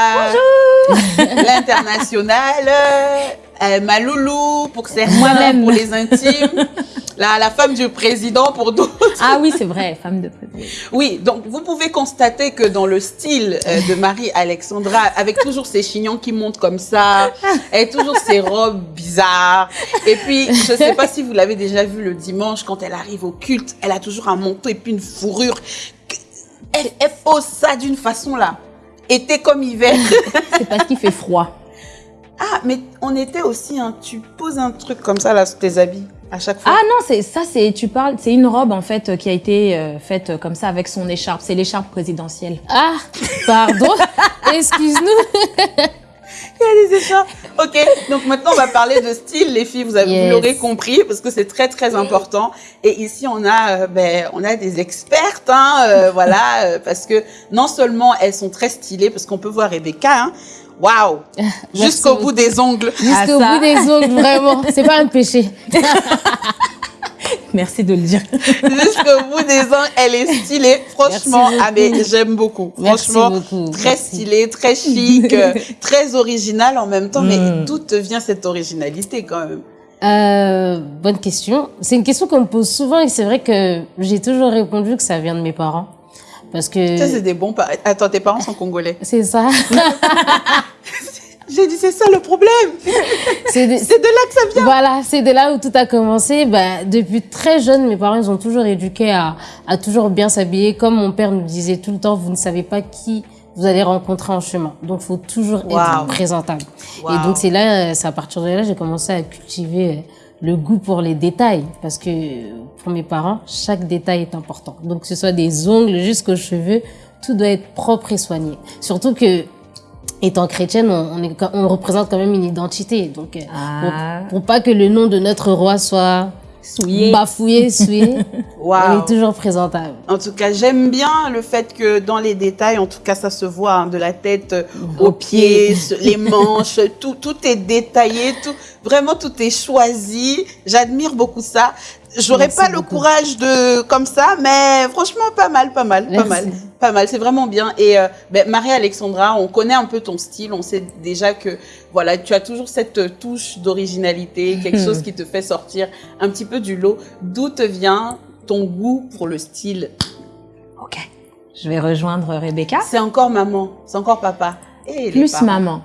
Bonjour L'internationale. Euh, ma loulou pour certains, pour les intimes, la, la femme du président pour d'autres. Ah oui, c'est vrai, femme de président. Oui, donc vous pouvez constater que dans le style euh, de Marie-Alexandra, avec toujours ses chignons qui montent comme ça, et toujours ses robes bizarres. Et puis, je ne sais pas si vous l'avez déjà vu le dimanche, quand elle arrive au culte, elle a toujours un manteau et puis une fourrure. Elle, elle pose ça d'une façon là. Été comme hiver. c'est parce qu'il fait froid. Ah, mais on était aussi, hein, tu poses un truc comme ça là sur tes habits à chaque fois. Ah non, c'est ça, c'est tu parles, c'est une robe en fait qui a été euh, faite comme ça avec son écharpe. C'est l'écharpe présidentielle. Ah, pardon, excuse-nous. Il y a des écharpes. Ok, donc maintenant on va parler de style, les filles. Vous avez, yes. vous l'aurez compris parce que c'est très très important. Et ici on a, euh, ben, on a des expertes, hein, euh, voilà, euh, parce que non seulement elles sont très stylées, parce qu'on peut voir Rebecca. Hein, Waouh Jusqu'au bout des ongles. Jusqu'au bout des ongles, vraiment. C'est pas un péché. Merci de le dire. Jusqu'au bout des ongles, elle est stylée. Franchement, ah, mais j'aime beaucoup. Franchement, beaucoup. très Merci. stylée, très chic, très originale en même temps. Mm. Mais d'où te vient cette originalité quand même? Euh, bonne question. C'est une question qu'on me pose souvent et c'est vrai que j'ai toujours répondu que ça vient de mes parents. Parce que... Ça, c'est des bons parents. Attends, tes parents sont congolais. C'est ça. J'ai dit, c'est ça le problème. C'est de... là que ça vient. Voilà, c'est de là où tout a commencé. Bah, depuis très jeune, mes parents, ils ont toujours éduqué à, à toujours bien s'habiller. Comme mon père nous disait tout le temps, vous ne savez pas qui vous allez rencontrer en chemin. Donc, il faut toujours être présentable. Et donc, c'est là, c'est à partir de là, j'ai commencé à cultiver le goût pour les détails. Parce que pour mes parents, chaque détail est important. Donc, que ce soit des ongles jusqu'aux cheveux, tout doit être propre et soigné. Surtout que, étant chrétienne, on, est, on représente quand même une identité. Donc, euh, ah. pour, pas que le nom de notre roi soit souillé, bafouillé, souillé, wow. on est toujours présentable. En tout cas, j'aime bien le fait que dans les détails, en tout cas, ça se voit hein, de la tête aux pieds, les manches, tout, tout est détaillé, tout, vraiment tout est choisi. J'admire beaucoup ça. J'aurais pas le courage de comme ça, mais franchement pas mal, pas mal, pas mal, pas mal. C'est vraiment bien. Et euh, ben, Marie Alexandra, on connaît un peu ton style. On sait déjà que voilà, tu as toujours cette touche d'originalité, quelque chose qui te fait sortir un petit peu du lot. D'où te vient ton goût pour le style? Ok, je vais rejoindre Rebecca. C'est encore maman, c'est encore papa. Et Plus maman.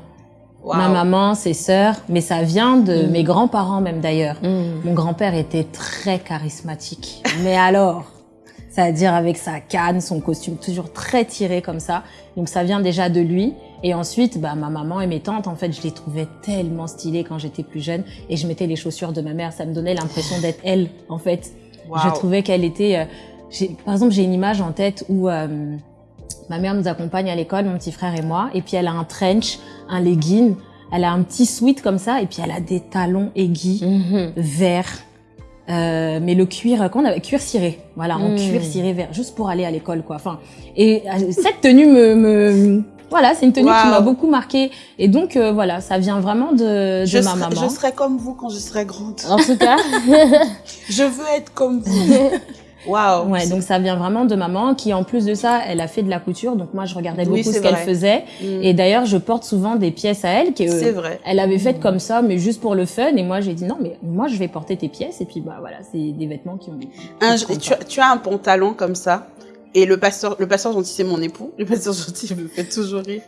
Ma maman, ses sœurs, mais ça vient de mm. mes grands-parents même d'ailleurs. Mm. Mon grand-père était très charismatique. mais alors, c'est-à-dire avec sa canne, son costume toujours très tiré comme ça. Donc ça vient déjà de lui. Et ensuite, bah, ma maman et mes tantes, en fait, je les trouvais tellement stylées quand j'étais plus jeune. Et je mettais les chaussures de ma mère. Ça me donnait l'impression d'être elle, en fait. Je trouvais qu'elle était... Euh, par exemple, j'ai une image en tête où... Euh, Ma mère nous accompagne à l'école, mon petit frère et moi, et puis elle a un trench, un legging, elle a un petit sweat comme ça, et puis elle a des talons aiguilles, mm verts, euh, mais le cuir, qu'on avait cuir ciré, voilà, en mm. cuir ciré vert, juste pour aller à l'école, quoi. Enfin, et euh, cette tenue me, me voilà, c'est une tenue qui m'a beaucoup marqué. Et donc, euh, voilà, ça vient vraiment de, de ma maman. Je serai comme vous quand je serai grande. En tout cas. je veux être comme vous. Waouh. Ouais, donc ça vient vraiment de maman qui, en plus de ça, elle a fait de la couture. Donc moi, je regardais beaucoup ce qu'elle faisait. Mm. Et d'ailleurs, je porte souvent des pièces à elle qui, euh, vrai. elle avait faites comme ça, mais juste pour le fun. Et moi, j'ai dit non, mais moi, je vais porter tes pièces. Et puis bah voilà, c'est des vêtements qui ont. Un, tu, tu, as un pantalon comme ça? Et le pasteur, le pasteur gentil, c'est mon époux. Le pasteur gentil me fait toujours rire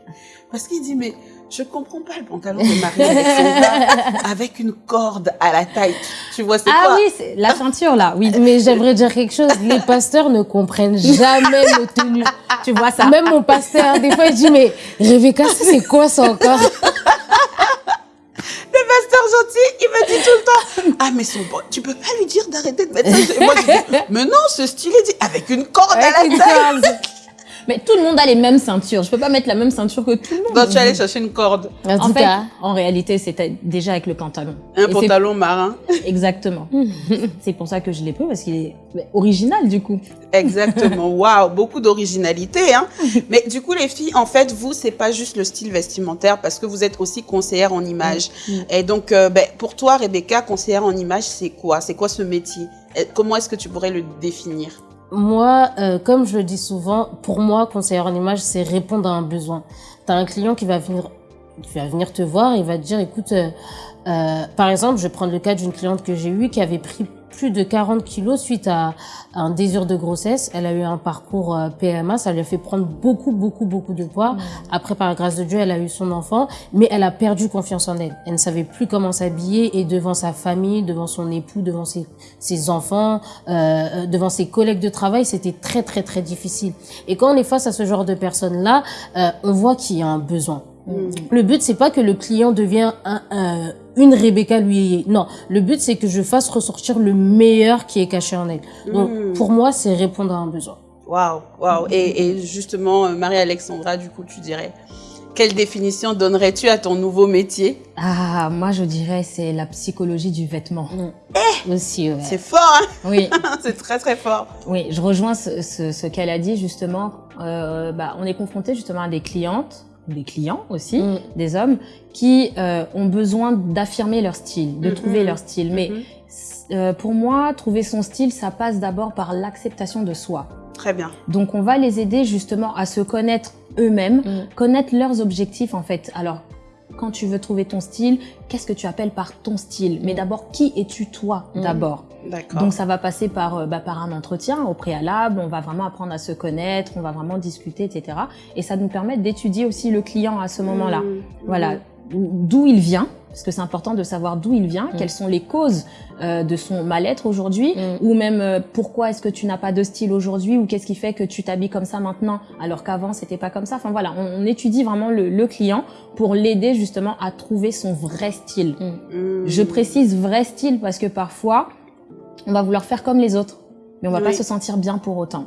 parce qu'il dit mais je comprends pas le pantalon de Marie avec une corde à la taille. Tu vois, c'est ah quoi Ah oui, c'est la ceinture là, oui. Mais j'aimerais dire quelque chose. Les pasteurs ne comprennent jamais nos tenues. Tu vois ça Même mon pasteur, des fois, il dit, mais Rebecca, c'est quoi ça encore? Le pasteur gentil, il me dit tout le temps, ah mais son bon, tu peux pas lui dire d'arrêter de mettre ça. Et moi je dis, mais non, ce style, il dit, avec une corde à la taille. Mais tout le monde a les mêmes ceintures. Je peux pas mettre la même ceinture que tout le monde. Donc tu allais chercher une corde. En, en fait, en réalité, c'était déjà avec le pantalon. Un pantalon marin. Exactement. c'est pour ça que je l'ai pris parce qu'il est original du coup. Exactement. Waouh, beaucoup d'originalité. Hein. Mais du coup, les filles, en fait, vous, c'est pas juste le style vestimentaire parce que vous êtes aussi conseillère en image. Mm. Et donc, euh, ben, pour toi, Rebecca, conseillère en image, c'est quoi? C'est quoi ce métier? Comment est-ce que tu pourrais le définir? Moi, euh, comme je le dis souvent, pour moi, conseiller en image, c'est répondre à un besoin. Tu as un client qui va venir, qui va venir te voir et va te dire, écoute, euh, euh, par exemple, je vais prendre le cas d'une cliente que j'ai eue qui avait pris plus de 40 kilos suite à, un désir de grossesse. Elle a eu un parcours euh, PMA, ça lui a fait prendre beaucoup, beaucoup, beaucoup de poids. Après, par la grâce de Dieu, elle a eu son enfant, mais elle a perdu confiance en elle. Elle ne savait plus comment s'habiller et devant sa famille, devant son époux, devant ses, ses enfants, euh, euh devant ses collègues de travail, c'était très, très, très difficile. Et quand on est face à ce genre de personnes-là, euh, on voit qu'il y a un besoin. Mm. Le but, c'est pas que le client devienne un, une Rebecca lui. Non, le but, c'est que je fasse ressortir le meilleur qui est caché en elle. Donc, mm. pour moi, c'est répondre à un besoin. Waouh, waouh. Et, et, justement, euh, Marie-Alexandra, du coup, tu dirais, quelle définition donnerais-tu à ton nouveau métier? Ah, moi, je dirais, c'est la psychologie du vêtement. Mm. Eh Aussi, C'est fort, hein? Oui. c'est très, très fort. Oui, je rejoins ce, ce, ce qu'elle a dit, justement. Euh, bah, on est confronté justement à des clientes des clients aussi, mm. des hommes, qui euh, ont besoin d'affirmer leur style, de mm-hmm. trouver leur style. Mais mm-hmm. euh, pour moi, trouver son style, ça passe d'abord par l'acceptation de soi. Très bien. Donc on va les aider justement à se connaître eux-mêmes, mm. connaître leurs objectifs en fait. Alors quand tu veux trouver ton style, qu'est-ce que tu appelles par ton style? Mais d'abord, qui es-tu toi mmh. d'abord? Donc ça va passer par, euh, bah, par un entretien au préalable, on va vraiment apprendre à se connaître, on va vraiment discuter, etc. Et ça nous permet d'étudier aussi le client à ce moment-là. Mmh. Voilà. d'où il vient, parce que c'est important de savoir d'où il vient, mm. quelles sont les causes euh, de son mal-être aujourd'hui, mm. ou même euh, pourquoi est-ce que tu n'as pas de style aujourd'hui, ou qu'est-ce qui fait que tu t'habilles comme ça maintenant, alors qu'avant c'était pas comme ça. Enfin voilà, on, étudie vraiment le, le client pour l'aider justement à trouver son vrai style. Mm. Je précise vrai style parce que parfois on va vouloir faire comme les autres, mais on va pas se sentir bien pour autant.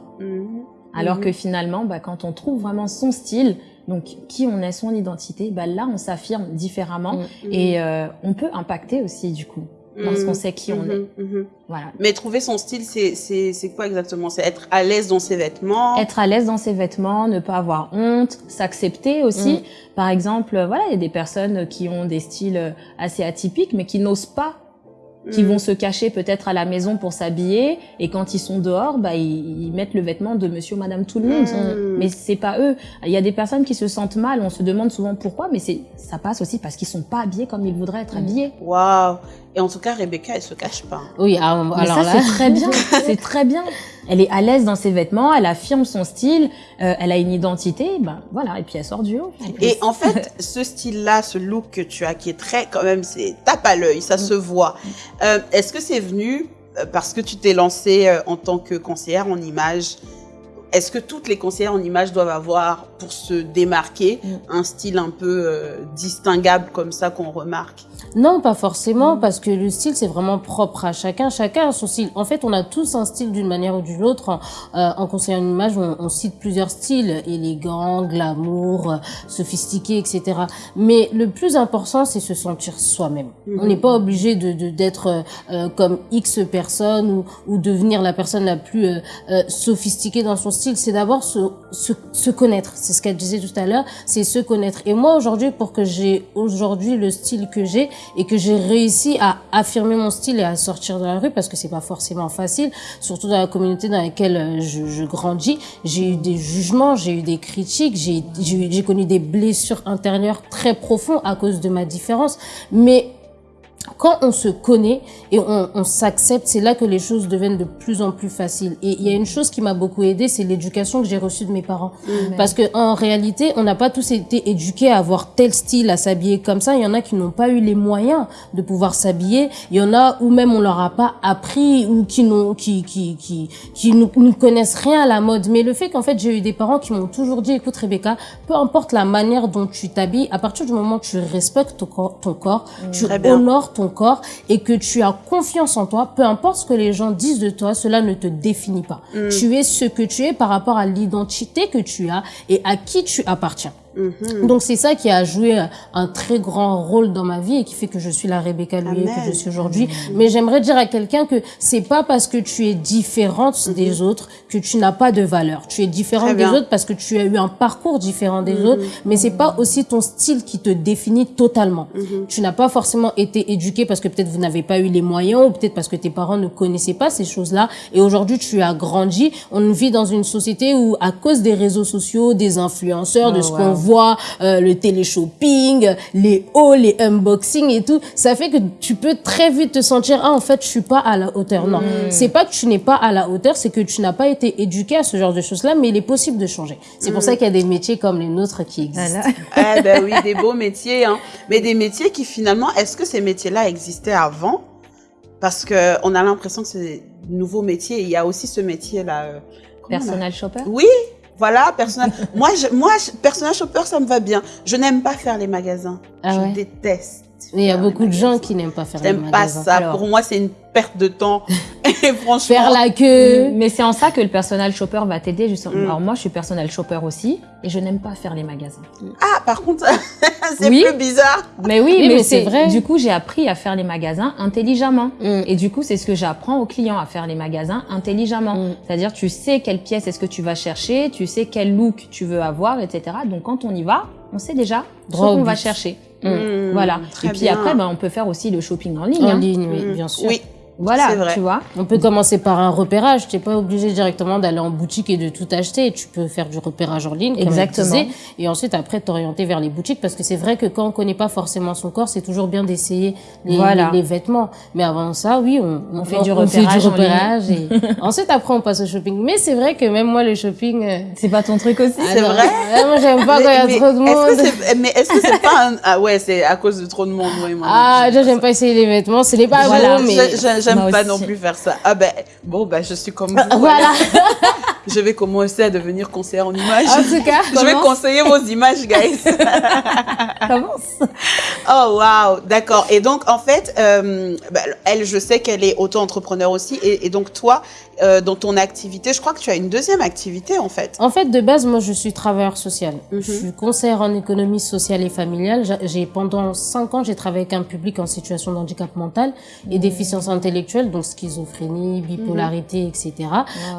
Alors que finalement, bah, quand on trouve vraiment son style, donc qui on est, son identité, bah, là on s'affirme différemment mm. et euh, on peut impacter aussi du coup parce mm. qu'on sait qui on mm-hmm, est. Mm-hmm. Voilà. Mais trouver son style, c'est quoi exactement? C'est être à l'aise dans ses vêtements? Être à l'aise dans ses vêtements, ne pas avoir honte, s'accepter aussi. Mm. Par exemple, voilà, il y a des personnes qui ont des styles assez atypiques mais qui n'osent pas qui vont mm. se cacher peut-être à la maison pour s'habiller et quand ils sont dehors bah ils, mettent le vêtement de monsieur ou madame tout le monde mm. mais c'est pas eux il y a des personnes qui se sentent mal on se demande souvent pourquoi mais c'est ça passe aussi parce qu'ils sont pas habillés comme ils voudraient être mm. habillés waouh et en tout cas Rebecca elle se cache pas oui ah, alors ça, c'est très bien c'est très bien elle est à l'aise dans ses vêtements, elle affirme son style, euh, elle a une identité, ben voilà, et puis elle sort du haut. Et en fait, ce style-là, ce look que tu as, qui est très, quand même, c'est tape à l'œil, ça se voit. Euh, Est-ce que c'est venu euh, parce que tu t'es lancée euh, en tant que conseillère en image est-ce que toutes les conseillères en image doivent avoir, pour se démarquer, mm. un style un peu euh, distinguable comme ça qu'on remarque Non, pas forcément, mm. parce que le style, c'est vraiment propre à chacun. Chacun a son style. En fait, on a tous un style d'une manière ou d'une autre. Euh, en conseiller en image, on, cite plusieurs styles, élégant, glamour, sophistiqué, etc. Mais le plus important, c'est se sentir soi-même. Mm-hmm. On n'est pas obligé de d'être euh, comme X personne ou, ou devenir la personne la plus sophistiquée dans son style c'est d'abord se, se, se, connaître. C'est ce qu'elle disait tout à l'heure, c'est se connaître. Et moi, aujourd'hui, pour que j'ai aujourd'hui le style que j'ai et que j'ai réussi à affirmer mon style et à sortir de la rue, parce que c'est pas forcément facile, surtout dans la communauté dans laquelle euh, je, je grandis, j'ai eu des jugements, j'ai eu des critiques, j'ai connu des blessures intérieures très profondes à cause de ma différence. Mais quand on se connaît et on, on s'accepte, c'est là que les choses deviennent de plus en plus faciles. Et il y a une chose qui m'a beaucoup aidé, c'est l'éducation que j'ai reçue de mes parents. Parce que en réalité, on n'a pas tous été éduqués à avoir tel style, à s'habiller comme ça. Il y en a qui n'ont pas eu les moyens de pouvoir s'habiller. Il y en a où même on leur a pas appris ou qui n'ont, qui, qui, qui, qui ne connaissent rien à la mode. Mais le fait qu'en fait j'ai eu des parents qui m'ont toujours dit, écoute Rebecca, peu importe la manière dont tu t'habilles, à partir du moment où tu respectes ton corps, ton corps tu honores ton corps et que tu as confiance en toi, peu importe ce que les gens disent de toi, cela ne te définit pas. Mm. Tu es ce que tu es par rapport à l'identité que tu as et à qui tu appartiens. Mhm. Donc c'est ça qui a joué un très grand rôle dans ma vie et qui fait que je suis la Rebecca Louis que je suis aujourd'hui. Mhm. Mais j'aimerais dire à quelqu'un que c'est pas parce que tu es différente mhm. des autres que tu n'as pas de valeur. Tu es différente des autres parce que tu as eu un parcours différent des autres, mais c'est pas aussi ton style qui te définit totalement. Tu n'as pas forcément été éduqué parce que peut-être vous n'avez pas eu les moyens ou peut-être parce que tes parents ne connaissaient pas ces choses-là et aujourd'hui tu as grandi. On vit dans une société où à cause des réseaux sociaux, des influenceurs, de oh, ce qu'on euh, le télé-shopping, les hauts, les unboxings et tout, ça fait que tu peux très vite te sentir ah en fait je suis pas à la hauteur. Non, hmm. c'est pas que tu n'es pas à la hauteur, c'est que tu n'as pas été éduqué à ce genre de choses-là, mais il est possible de changer. C'est pour hmm. ça qu'il y a des métiers comme les nôtres qui existent. ah ben oui, des beaux métiers, hein. mais des métiers qui finalement, est-ce que ces métiers-là existaient avant? Parce que on a l'impression que c'est nouveau métier. Il y a aussi ce métier-là. Euh, Personnel shopper? Oui, voilà, personnel. moi, je, moi, personnel shopper, ça me va bien. Je n'aime pas faire les magasins. Ah je déteste. Il y a beaucoup de gens qui n'aiment pas faire les magasins. J'aime pas ça. Pour moi, c'est une perte de temps. Et franchement. Faire la queue. Mais c'est en ça que le personnel shopper va t'aider justement. Mm. Alors moi, je suis personnel shopper aussi et je n'aime pas faire les magasins. Ah, par contre, c'est plus bizarre. Mais oui, mais, c'est vrai. Du coup, j'ai appris à faire les magasins intelligemment. Mm. Et du coup, c'est ce que j'apprends aux clients à faire les magasins intelligemment. Mm. C'est-à-dire, tu sais quelle pièce est-ce que tu vas chercher, tu sais quel look tu veux avoir, etc. Donc quand on y va, on sait déjà ce qu'on va chercher. Voilà. Et puis après, ben, on peut faire aussi le shopping en ligne. En hein. ligne, oui, bien sûr. Oui. Voilà, tu vois. On peut commencer par un repérage. Tu n'es pas obligé directement d'aller en boutique et de tout acheter. Tu peux faire du repérage en ligne, Exactement. et ensuite après t'orienter vers les boutiques parce que c'est vrai que quand on connaît pas forcément son corps, c'est toujours bien d'essayer les, les, vêtements. Mais avant ça, oui, on, on, fait, du repérage, repérage et ensuite après on passe au shopping. Mais c'est vrai que même moi le shopping, euh, c'est pas ton truc aussi. C'est vrai. moi j'aime pas quand il y a trop de monde. mais est-ce que c'est pas un... ah ouais c'est à cause de trop de monde moi, Ah déjà j'aime pas essayer les vêtements, c'est les pas voilà. mais j'aime pas non plus faire ça. Ah ben, bon, ben, je suis comme vous. Voilà. je vais commencer à devenir conseillère en images. En tout cas, je vais conseiller vos images, guys. commence. Oh, wow. D'accord. Et donc, en fait, euh, bah, elle, je sais qu'elle est auto-entrepreneur aussi. Et, donc, toi, euh, dans ton activité, je crois que tu as une deuxième activité, en fait. En fait, de base, moi, je suis travailleur social. Mhm. Je suis conseillère en économie sociale et familiale. J'ai, pendant cinq ans, j'ai travaillé avec un public en situation de handicap mental et mhm. déficience intellectuelle, donc schizophrénie, bipolarité, etc.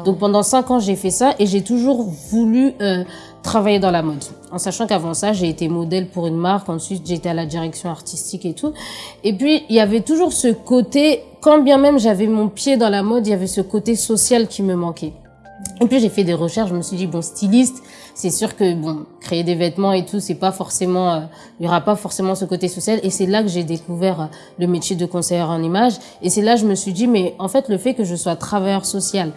Donc, pendant cinq ans, j'ai fait ça et j'ai toujours voulu euh, travailler dans la mode. En sachant qu'avant ça, j'ai été modèle pour une marque, ensuite j'étais à la direction artistique et tout. Et puis, il y avait toujours ce côté, quand bien même j'avais mon pied dans la mode, il y avait ce côté social qui me manquait. Et puis j'ai fait des recherches, je me suis dit bon styliste, c'est sûr que bon créer des vêtements et tout, c'est pas forcément, euh, il y aura pas forcément ce côté social. Et c'est là que j'ai découvert euh, le métier de conseillère en image. Et c'est là que je me suis dit mais en fait le fait que je sois travailleur social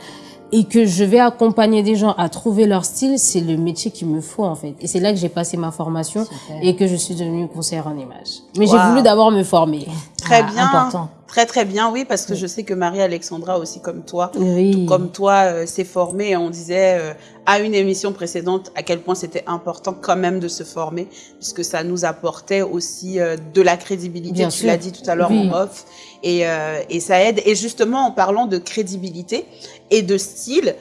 et que je vais accompagner des gens à trouver leur style, c'est le métier qu'il me faut en fait. Et c'est là que j'ai passé ma formation et que je suis devenue conseillère en image. Mais j'ai voulu d'abord me former. Très ah, bien. Important. Très très bien, oui, parce que je sais que Marie-Alexandra aussi comme toi, tout comme toi, euh, s'est formée. On disait euh, à une émission précédente à quel point c'était important quand même de se former, puisque ça nous apportait aussi euh, de la crédibilité. tu l'as dit tout à l'heure en off, et, et ça aide. Et justement, en parlant de crédibilité et de style,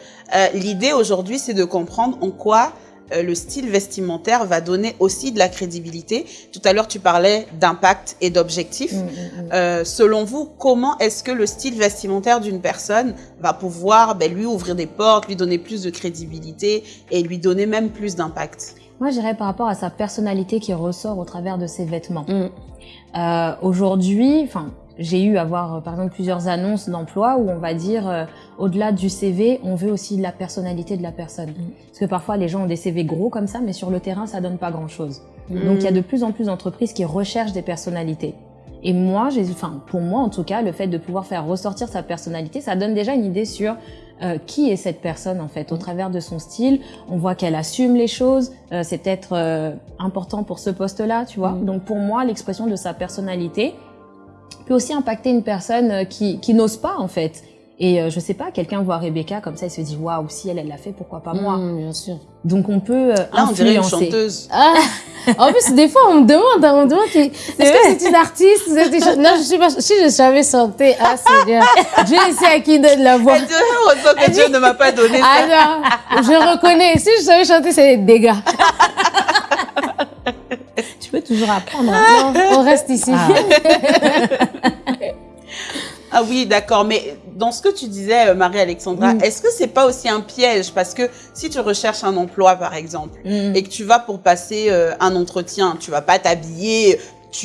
l'idée aujourd'hui, c'est de comprendre en quoi le style vestimentaire va donner aussi de la crédibilité. Tout à l'heure, tu parlais d'impact et d'objectif. Mm, mm, mm. euh, selon vous, comment est-ce que le style vestimentaire d'une personne va pouvoir ben, lui ouvrir des portes, lui donner plus de crédibilité et lui donner même plus d'impact? Moi, je dirais par rapport à sa personnalité qui ressort au travers de ses vêtements. Euh, Aujourd'hui, enfin, j'ai eu à voir euh, par exemple plusieurs annonces d'emploi où on va dire euh, au-delà du CV, on veut aussi la personnalité de la personne. Mm. Parce que parfois les gens ont des CV gros comme ça, mais sur le terrain ça donne pas grand-chose. Mm. Donc il y a de plus en plus d'entreprises qui recherchent des personnalités. Et moi, enfin pour moi en tout cas, le fait de pouvoir faire ressortir sa personnalité, ça donne déjà une idée sur euh, qui est cette personne en fait au mm. travers de son style. On voit qu'elle assume les choses. c'est peut-être important pour ce poste-là, tu vois. Donc pour moi, l'expression de sa personnalité peut aussi impacter une personne euh, qui, qui n'ose pas en fait. Et euh, je sais pas, quelqu'un voit Rebecca comme ça, il se dit waouh, si elle elle l'a fait, pourquoi pas moi? Mmh, Bien sûr. Donc on peut euh, Là, on dirait une chanteuse. Ah. en plus, des fois, on me demande, hein, on me demande, est-ce que c'est une artiste Non, je sais pas. Si je savais chanter, ah c'est bien. Dieu sait à qui donne la voix. Dieu, que Dieu ne m'a pas donné ça. Ah non, je reconnais. Si je savais chanter, c'est des dégâts. tu peux toujours apprendre. Non, on reste ici. Ah. ah oui, d'accord. Mais dans ce que tu disais, euh, Marie-Alexandra, mm. est-ce que c'est pas aussi un piège? Parce que si tu recherches un emploi, par exemple, mm. et que tu vas pour passer euh, un entretien, tu vas pas t'habiller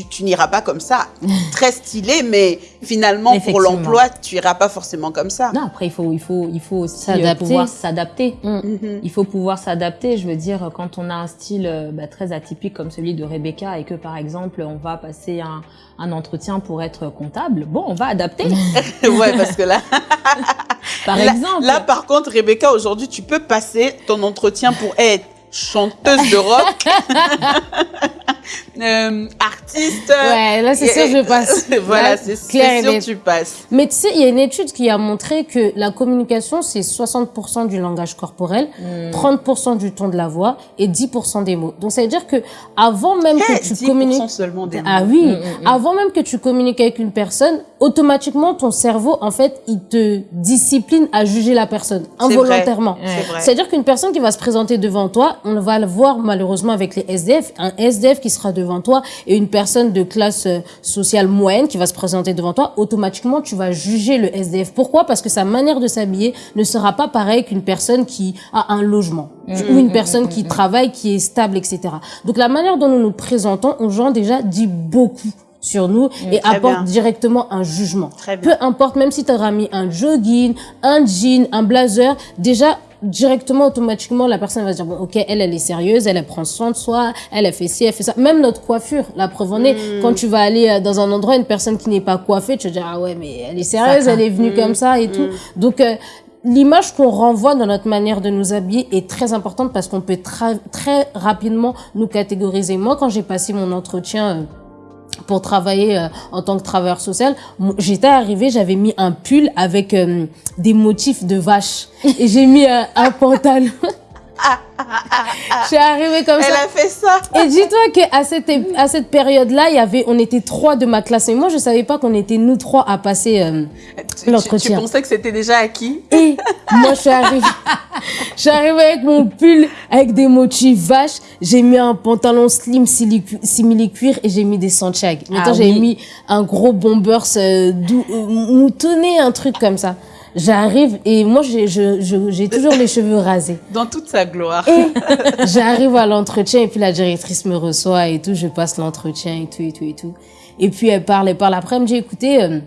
tu, n'iras pas comme ça. Très stylé, mais finalement, pour l'emploi, tu iras pas forcément comme ça. Non, après, il faut, il faut, il faut aussi euh, pouvoir s'adapter. Mm. Mm-hmm. Il faut pouvoir s'adapter. Je veux dire, quand on a un style euh, bah, très atypique comme celui de Rebecca et que, par exemple, on va passer un, un entretien pour être comptable, bon, on va adapter. ouais, parce que là... par exemple. Là, par contre, Rebecca, aujourd'hui, tu peux passer ton entretien pour être chanteuse de rock, euh, artiste. Ouais, là c'est sûr je passe. voilà, c'est sûr tu passes. Mais tu sais, il y a une étude qui a montré que la communication c'est 60% du langage corporel, 30% hmm. du ton de la voix et 10% des mots. Donc ça veut dire que avant même que tu communiques seulement des Ah oui, hmm, hmm, avant même que tu communiques avec une personne, automatiquement ton cerveau en fait, il te discipline à juger la personne involontairement. C'est-à-dire qu'une personne qui va se présenter devant toi, on va le voir malheureusement avec les SDF, un SDF qui sera devant toi et une personne de classe euh, sociale moyenne qui va se présenter devant toi, automatiquement tu vas juger le SDF. Pourquoi? Parce que sa manière de s'habiller ne sera pas pareille qu'une personne qui a un logement mmh, ou une mmh, personne mmh, qui travaille, qui est stable, etc. Donc la manière dont nous nous présentons aux gens déjà dit beaucoup sur nous Mm, et apporte bien. directement un jugement. Très bien. Peu importe, même si tu auras mis un jogging, un jean, un blazer, déjà directement automatiquement la personne va se dire bon ok elle elle est sérieuse elle elle prend soin de soi elle elle fait ci elle fait ça. Même notre coiffure la preuve en est. Mm. quand tu vas aller euh, dans un endroit une personne qui n'est pas coiffée tu vas dire ah ouais mais elle est sérieuse elle est venue comme ça et tout. Donc euh, L'image qu'on renvoie dans notre manière de nous habiller est très importante parce qu'on peut très rapidement nous catégoriser. Moi, quand j'ai passé mon entretien euh, pour travailler euh, en tant que travailleur social, j'étais arrivée, j'avais mis un pull avec euh, des motifs de vache et j'ai mis euh, un pantalon. Je suis arrivée comme Elle ça. a fait ça. Et dis-toi qu'à cette, à cette période-là, il y avait, on était trois de ma classe. Et moi, je savais pas qu'on était nous trois à passer euh, Tu- Tu, l'entretien. tu pensais que c'était déjà acquis? Et moi, je suis arrivée, je suis arrivée avec mon pull avec des motifs vaches. J'ai mis un pantalon slim simili-cuir et j'ai mis des Santiago. Maintenant, Ah j'ai oui. mis un gros bombers euh, euh, moutonné, un truc comme ça. J'arrive et moi, j'ai toujours les cheveux rasés. dans toute sa gloire. J'arrive à l'entretien et puis la directrice me reçoit et tout, je passe l'entretien et tout et tout et tout. Et puis elle parle, elle parle. Après, elle me dit, écoutez, euh,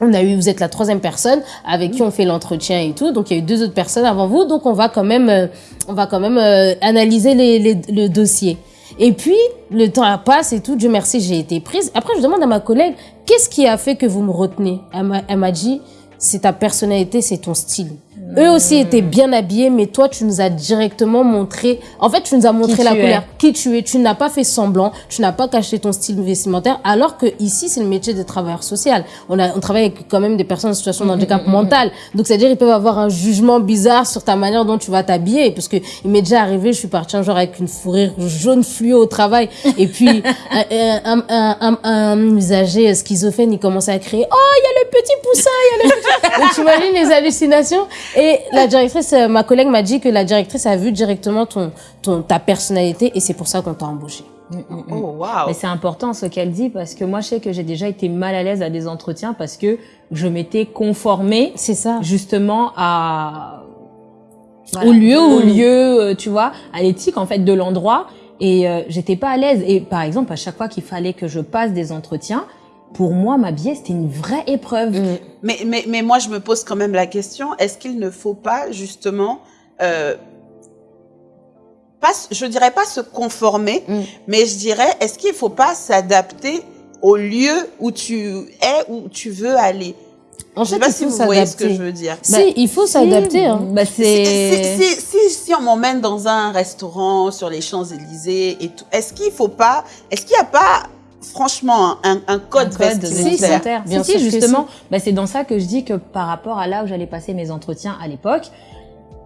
on a eu, vous êtes la troisième personne avec qui on fait l'entretien et tout. Donc il y a eu deux autres personnes avant vous, donc on va quand même, euh, on va quand même euh, analyser les, les- le dossier. Et puis le temps passe et tout. Dieu merci, j'ai été prise. Après, je demande à ma collègue, qu'est-ce qui a fait que vous me retenez? Elle m'a dit, c'est ta personnalité, c'est ton style. Eux aussi étaient bien habillés, mais toi, tu nous as directement montré. En fait, tu nous as montré la couleur, qui tu es. Tu n'as pas fait semblant, tu n'as pas caché ton style vestimentaire, alors que ici, c'est le métier de travailleur social. On a, on travaille avec quand même des personnes en situation de handicap mental. Donc, c'est-à-dire, ils peuvent avoir un jugement bizarre sur ta manière dont tu vas t'habiller, parce que il m'est déjà arrivé, je suis partie un jour avec une fourrure jaune fluo au travail, et puis un, un, un, un, un usager schizophrène, il commençait à crier, oh, il y a le petit poussin, il y a le petit... Donc, tu imagines les hallucinations. Et la directrice, euh, ma collègue m'a dit que la directrice a vu directement ton, ton, ta personnalité et c'est pour ça qu'on t'a embauché. Oh, waouh. Mais c'est important ce qu'elle dit parce que moi je sais que j'ai déjà été mal à l'aise à des entretiens parce que je m'étais conformée C'est ça. justement à Au lieu au lieu euh, tu vois à l'éthique en fait de l'endroit et euh, j'étais pas à l'aise et par exemple à chaque fois qu'il fallait que je passe des entretiens pour moi m'habiller c'était une vraie épreuve Mm. Mais, mais, mais moi, je me pose quand même la question, est-ce qu'il ne faut pas justement, euh, pas, je dirais pas se conformer, Mm. mais je dirais, est-ce qu'il ne faut pas s'adapter au lieu où tu es, où tu veux aller? En Je sais fait, pas il si faut vous voyez ce que je veux dire. Si, il faut s'adapter. Hein. bah Si, c'est si, si, si on m'emmène dans un restaurant sur les Champs-Élysées et tout, est-ce qu'il faut pas, est-ce qu'il n'y a pas, franchement, un, un code, un code vestimentaire vestimentaire. Bien Si, sûr si, justement, bah, c'est dans ça que je dis que par rapport à là où j'allais passer mes entretiens à l'époque,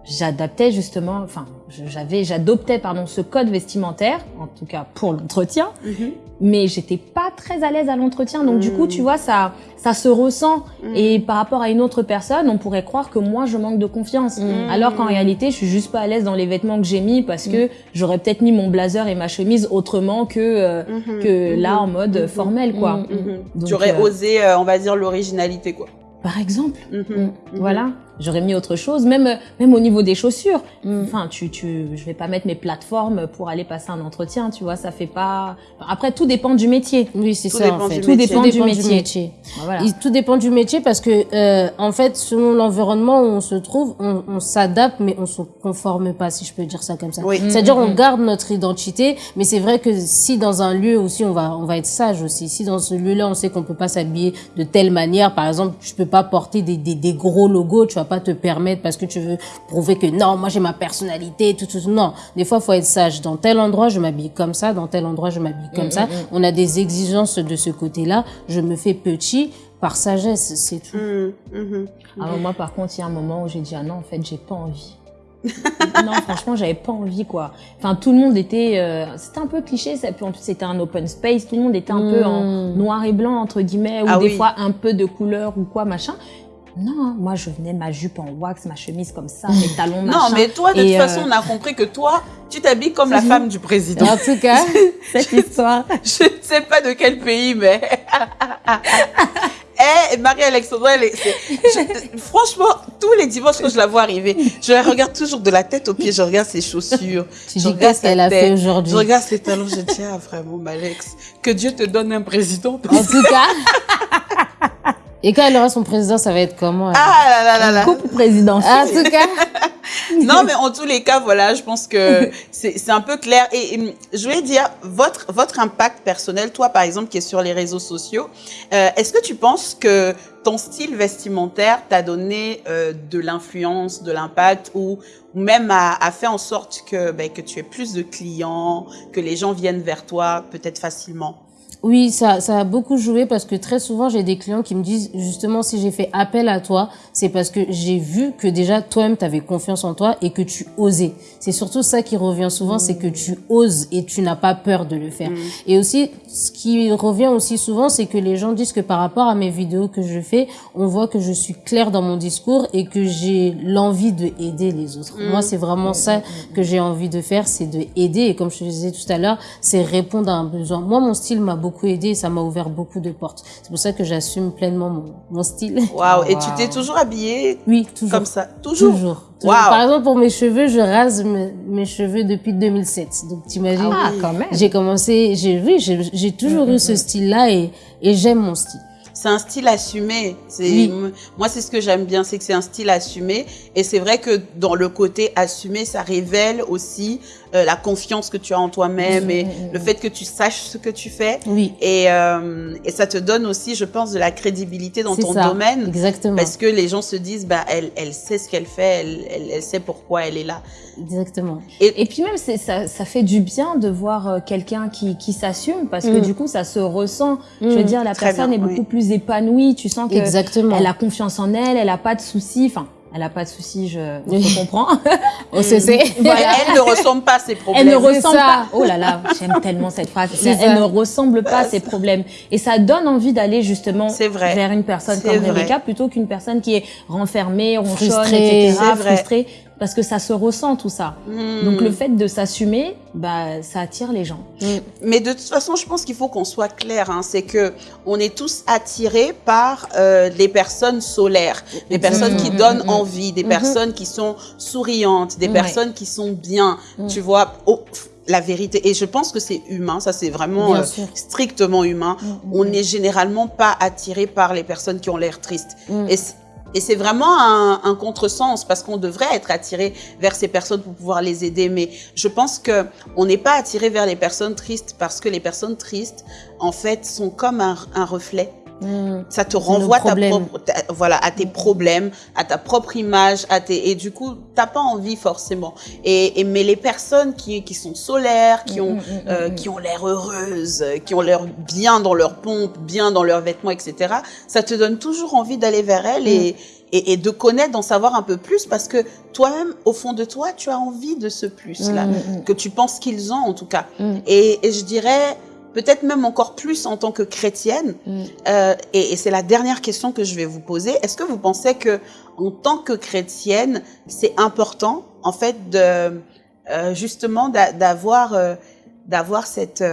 j'adaptais justement, enfin, j'avais, j'adoptais pardon ce code vestimentaire, en tout cas pour l'entretien, Mhm. Mais j'étais pas très à l'aise à l'entretien. Donc du coup, Mm. tu vois, ça, ça se ressent. Mm. Et par rapport à une autre personne, on pourrait croire que moi, je manque de confiance. Mm. Alors qu'en réalité, je suis juste pas à l'aise dans les vêtements que j'ai mis parce que j'aurais peut-être mis mon blazer et ma chemise autrement que euh, Mhm. que là en mode Mhm. formel, quoi. Mhm. Mhm. Donc, Tu aurais euh, osé, euh, on va dire, l'originalité, quoi. Par exemple. Voilà, j'aurais mis autre chose, même même au niveau des chaussures. Mm. Enfin, tu tu je vais pas mettre mes plateformes pour aller passer un entretien, tu vois, ça fait pas Après tout dépend du métier. Oui, c'est Tout ça dépend en fait. du Tout métier. dépend du métier. Ben voilà. Il- tout dépend du métier parce que euh, en fait, selon l'environnement où on se trouve, on, on s'adapte, mais on se conforme pas, si je peux dire ça comme ça. Oui. C'est-à-dire, Mm, on mm, garde notre identité, mais c'est vrai que si dans un lieu aussi, on va, on va être sage aussi. Si dans ce lieu-là, on sait qu'on peut pas s'habiller de telle manière, par exemple, tu peux pas porter des, des, des gros logos, tu vas pas te permettre parce que tu veux prouver que non, moi j'ai ma personnalité, tout, tout, tout. Non, des fois, faut être sage. Dans tel endroit, je m'habille comme ça, dans tel endroit, je m'habille comme Mm, ça. mm, mm. On a des exigences de ce côté-là. Je me fais petit par sagesse, c'est tout. Mhm. Mhm. Ah, moi par contre, il y a un moment où j'ai dit ah non, en fait, j'ai pas envie. non, franchement, j'avais pas envie quoi. Enfin, tout le monde était euh, c'était un peu cliché, ça puis en plus c'était un open space, tout le monde était un peu en Mm. noir et blanc entre guillemets ou Ah des oui. fois un peu de couleur ou quoi machin. Non, moi je venais ma jupe en wax, ma chemise comme ça, mes talons machin. Non, mais toi, de toute Et, façon, euh, on a compris que toi, tu t'habilles comme la Mhm. femme du président. En tout cas, cette histoire. Je ne sais pas de quel pays, mais... Eh, Marie-Alexandra, elle est, franchement, tous les dimanches quand je la vois arriver, je la regarde toujours de la tête aux pieds, je regarde ses chaussures. Tu je dis qu'est-ce qu'elle a fait aujourd'hui? Je regarde ses talons, je dis, ah, vraiment, Malex, que Dieu te donne un président. En tout cas. Et quand elle aura son président, ça va être comment Ah là là là là. Couple président. En tout cas. non, mais en tous les cas, voilà, je pense que c'est un peu clair. Et, je voulais dire, votre, votre impact personnel, toi, par exemple, qui est sur les réseaux sociaux, euh, est-ce que tu penses que ton style vestimentaire t'a donné euh, de l'influence, de l'impact ou, même a, a, fait en sorte que, ben, que tu aies plus de clients, que les gens viennent vers toi peut-être facilement? Oui, ça, ça a beaucoup joué parce que très souvent, j'ai des clients qui me disent justement si j'ai fait appel à toi, c'est parce que j'ai vu que déjà toi-même, tu avais confiance en toi et que tu osais. C'est surtout ça qui revient souvent, c'est que tu oses et tu n'as pas peur de le faire. Mm. Et aussi, ce qui revient aussi souvent, c'est que les gens disent que par rapport à mes vidéos que je fais, on voit que je suis claire dans mon discours et que j'ai l'envie de aider les autres. Mm. Moi, c'est vraiment ça que j'ai envie de faire, c'est de aider. Et comme je te disais tout à l'heure, c'est répondre à un besoin. Moi, mon style m'a beaucoup aidé et ça m'a ouvert beaucoup de portes. C'est pour ça que j'assume pleinement mon, mon style. Waouh Et tu t'es toujours habillée Oui, toujours. Comme ça? Toujours? Toujours. Par exemple, pour mes cheveux, je rase mes, cheveux depuis 2007. Donc, t'imagines? Ah, quand même J'ai commencé, j'ai vu, j'ai toujours mm, eu ce style-là et, et j'aime mon style c'est un style assumé. C'est moi c'est ce que j'aime bien, c'est que c'est un style assumé et c'est vrai que dans le côté assumé, ça révèle aussi euh, la confiance que tu as en toi-même et le fait que tu saches ce que tu fais. Oui. Et, euh, et ça te donne aussi, je pense, de la crédibilité dans ton domaine. Exactement. Parce que les gens se disent, bah, elle, elle sait ce qu'elle fait, elle, elle, sait pourquoi elle est là. Exactement. Et, et puis même, ça, ça fait du bien de voir euh, quelqu'un qui, qui s'assume parce que mm. du coup, ça se ressent. Je veux mm. dire, la personne est beaucoup plus épanouie. Tu sens qu'elle a confiance en elle, elle a pas de soucis. Enfin, elle a pas de soucis, je, je comprends. On se sait. elle ne ressemble pas à ses problèmes. Elle ne ressemble pas. Oh là là, j'aime tellement cette phrase. Elle ne ressemble pas à ses problèmes. Et ça donne envie d'aller justement vers une personne comme Rebecca plutôt qu'une personne qui est renfermée, ronchonne, etc., frustrée parce que ça se ressent tout ça. Hmm. Donc le fait de s'assumer, bah ça attire les gens. Hmm. Mais de toute façon, je pense qu'il faut qu'on soit clair. Hein, c'est que on est tous attirés par euh, les personnes solaires, des personnes qui hmm. donnent envie, des personnes qui sont souriantes, des personnes qui sont bien. Tu vois. la vérité. Et je pense que c'est humain, ça c'est vraiment euh, strictement humain. On n'est généralement pas attiré par les personnes qui ont l'air tristes. Et et c'est vraiment un, un contresens parce qu'on devrait être attiré vers ces personnes pour pouvoir les aider. Mais je pense que on n'est pas attiré vers les personnes tristes parce que les personnes tristes, en fait, sont comme un, un reflet. Hmm. Ça te renvoie ta propre, voilà, à tes problèmes, à ta propre image, à tes, et du coup, t'as pas envie forcément. Et, et, mais les personnes qui, qui sont solaires, qui ont, hmm, hmm, euh, qui ont l'air heureuses, qui ont l'air bien dans leur pompe, bien dans leurs vêtements, etc. Ça te donne toujours envie d'aller vers elles et, et, et, de connaître, d'en savoir un peu plus parce que toi-même, au fond de toi, tu as envie de ce plus-là, que tu penses qu'ils ont en tout cas. Et, et je dirais, peut-être même encore plus en tant que chrétienne. Mm. Euh, et, et c'est la dernière question que je vais vous poser. Est-ce que vous pensez que en tant que chrétienne, c'est important en fait de euh, justement d'avoir euh, d'avoir cette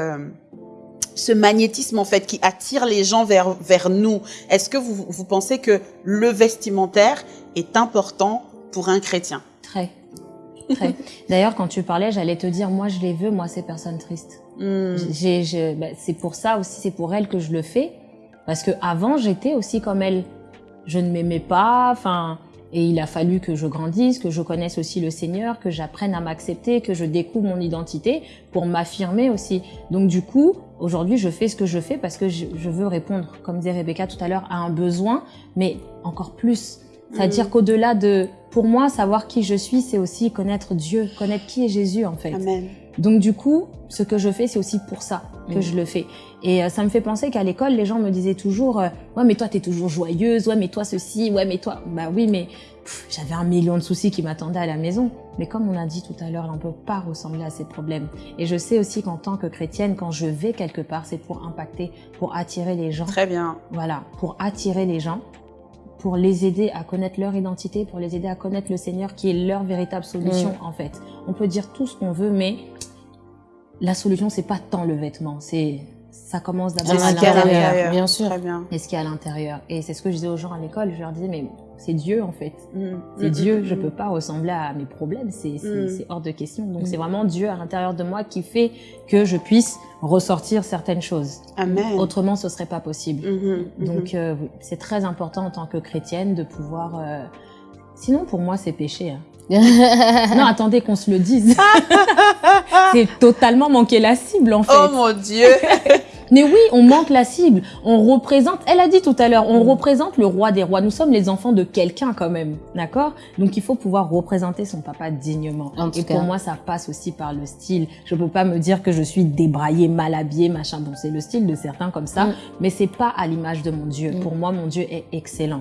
ce magnétisme en fait qui attire les gens vers vers nous? Est-ce que vous vous pensez que le vestimentaire est important pour un chrétien? Très. Très. D'ailleurs, quand tu parlais, j'allais te dire, moi, je les veux, moi, ces personnes tristes. Hmm. Bah, c'est pour ça aussi, c'est pour elle que je le fais. Parce que avant, j'étais aussi comme elle. Je ne m'aimais pas, enfin, et il a fallu que je grandisse, que je connaisse aussi le Seigneur, que j'apprenne à m'accepter, que je découvre mon identité pour m'affirmer aussi. Donc du coup, aujourd'hui, je fais ce que je fais parce que je, veux répondre, comme disait Rebecca tout à l'heure, à un besoin, mais encore plus. C'est-à-dire hmm. qu'au-delà de, pour moi, savoir qui je suis, c'est aussi connaître Dieu, connaître qui est Jésus en fait. Amen. Donc du coup, ce que je fais, c'est aussi pour ça que mm. je le fais. Et euh, ça me fait penser qu'à l'école, les gens me disaient toujours euh, Ouais, mais toi, t'es toujours joyeuse. Ouais, mais toi, ceci. Ouais, mais toi... » Bah oui, mais j'avais un million de soucis qui m'attendaient à la maison. Mais comme on a dit tout à l'heure, on peut pas ressembler à ces problèmes. Et je sais aussi qu'en tant que chrétienne, quand je vais quelque part, c'est pour impacter, pour attirer les gens. Très bien. Voilà, pour attirer les gens pour les aider à connaître leur identité, pour les aider à connaître le Seigneur qui est leur véritable solution mm. en fait. On peut dire tout ce qu'on veut, mais la solution c'est pas tant le vêtement, c'est ça commence d'abord à l'intérieur. Bien sûr. Très bien. Et ce qu'il y a à l'intérieur. Et c'est ce que je disais aux gens à l'école. Je leur disais, mais c'est Dieu en fait. Mm. C'est mm, Dieu. Mm, je peux pas ressembler à mes problèmes. C'est hors de question. Donc c'est vraiment Dieu à l'intérieur de moi qui fait que je puisse ressortir certaines choses. Amen. Autrement, ce serait pas possible. Mm-hmm, mm-hmm. Donc euh, c'est très important en tant que chrétienne de pouvoir. Euh... Sinon, pour moi, c'est péché. Hein. non, attendez qu'on se le dise. c'est totalement manquer la cible en fait. Oh mon Dieu Mais oui, on manque la cible. On représente, elle a dit tout à l'heure, on mm. représente le roi des rois. Nous sommes les enfants de quelqu'un quand même, d'accord? Donc il faut pouvoir représenter son papa dignement. Et pour moi, ça passe aussi par le style. Je peux pas me dire que je suis débraillée, mal habillée, machin. Bon, c'est le style de certains comme ça, mm. mais c'est pas à l'image de mon Dieu. Mm. Pour moi, mon Dieu est excellent.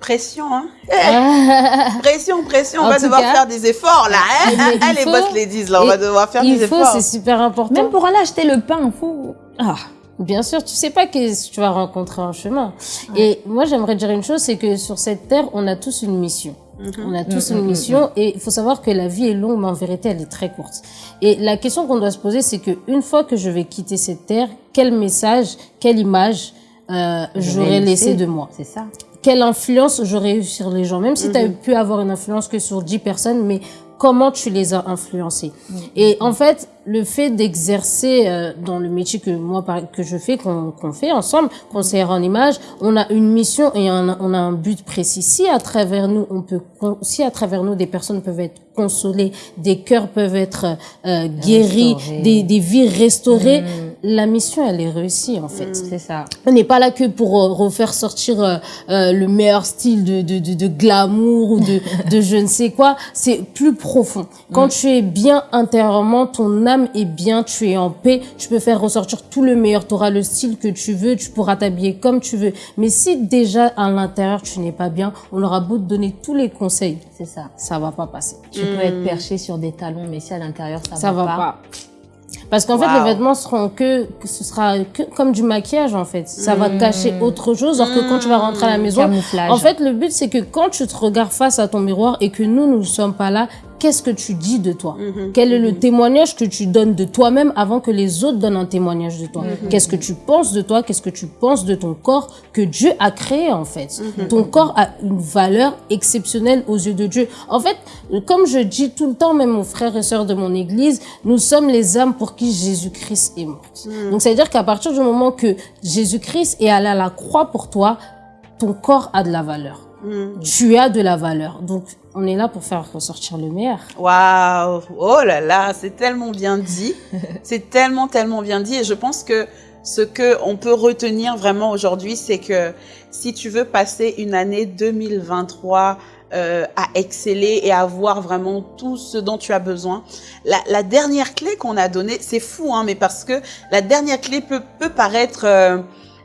Pression, hein? Pression, pression. On va devoir faire des efforts là. Hein? Allez, boss ladies, là, on va devoir faire des efforts. Il faut, c'est super important. Même pour aller acheter le pain, faut. Ah. Bien sûr, tu sais pas ce que tu vas rencontrer en chemin. Et moi, j'aimerais dire une chose, c'est que sur cette terre, on a tous une mission. Mhm. On a tous mhm, une mhm, mission et il faut savoir que la vie est longue, mais en vérité, elle est très courte. Et la question qu'on doit se poser, c'est que une fois que je vais quitter cette terre, quel message, quelle image euh, j'aurais laissé de moi? C'est ça. Quelle influence j'aurais eu sur les gens, même si tu as pu avoir une influence que sur 10 personnes, mais comment tu les as influencés. Et en fait, le fait d'exercer euh, dans le métier que moi que je fais, qu'on fait ensemble, conseillère en image, on a une mission et on a, un but précis. Si à travers nous, on peut, si à travers nous, des personnes peuvent être consolées, des cœurs peuvent être euh, guéris, des, des vies restaurées, mm. La mission elle est réussie en fait. C'est ça. On n'est pas là que pour euh, refaire sortir euh, le meilleur style de, de, de, de glamour ou de, de je ne sais quoi. C'est plus profond. Quand mm. tu es bien intérieurement, ton âme est bien, tu es en paix, tu peux faire ressortir tout le meilleur, tu auras le style que tu veux, tu pourras t'habiller comme tu veux. Mais si déjà à l'intérieur tu n'es pas bien, on aura beau te donner tous les conseils, c'est ça, ça va pas passer. Tu peux être hmm. perché sur des talons, mais si à l'intérieur ça, ça va, pas, Parce qu'en fait, les vêtements seront que, que, ce sera que comme du maquillage, en fait. Ça va hmm. cacher autre chose, alors que quand tu vas rentrer à la maison, en fait, le but, c'est que quand tu te regardes face à ton miroir et que nous, nous ne sommes pas là, qu'est-ce que tu dis de toi mhm. Quel est le mhm. témoignage que tu donnes de toi-même avant que les autres donnent un témoignage de toi mhm. Qu'est-ce que tu penses de toi Qu'est-ce que tu penses de ton corps que Dieu a créé en fait Ton corps a une valeur exceptionnelle aux yeux de Dieu. En fait, comme je dis tout le temps, même aux frères et sœurs de mon église, nous sommes les âmes pour qui Jésus-Christ est mort. Donc, ça veut dire qu'à partir du moment que Jésus-Christ est allé à la croix pour toi, ton corps a de la valeur. Tu as de la valeur. Donc, on est là pour faire ressortir le meilleur. Waouh Oh là là, c'est tellement bien dit. c'est tellement, tellement bien dit. Et je pense que ce que on peut retenir vraiment aujourd'hui, c'est que si tu veux passer une année 2023 euh, à exceller et à avoir vraiment tout ce dont tu as besoin, la, la dernière clé qu'on a donnée, c'est fou, hein, mais parce que la dernière clé peut, peut paraître... Euh,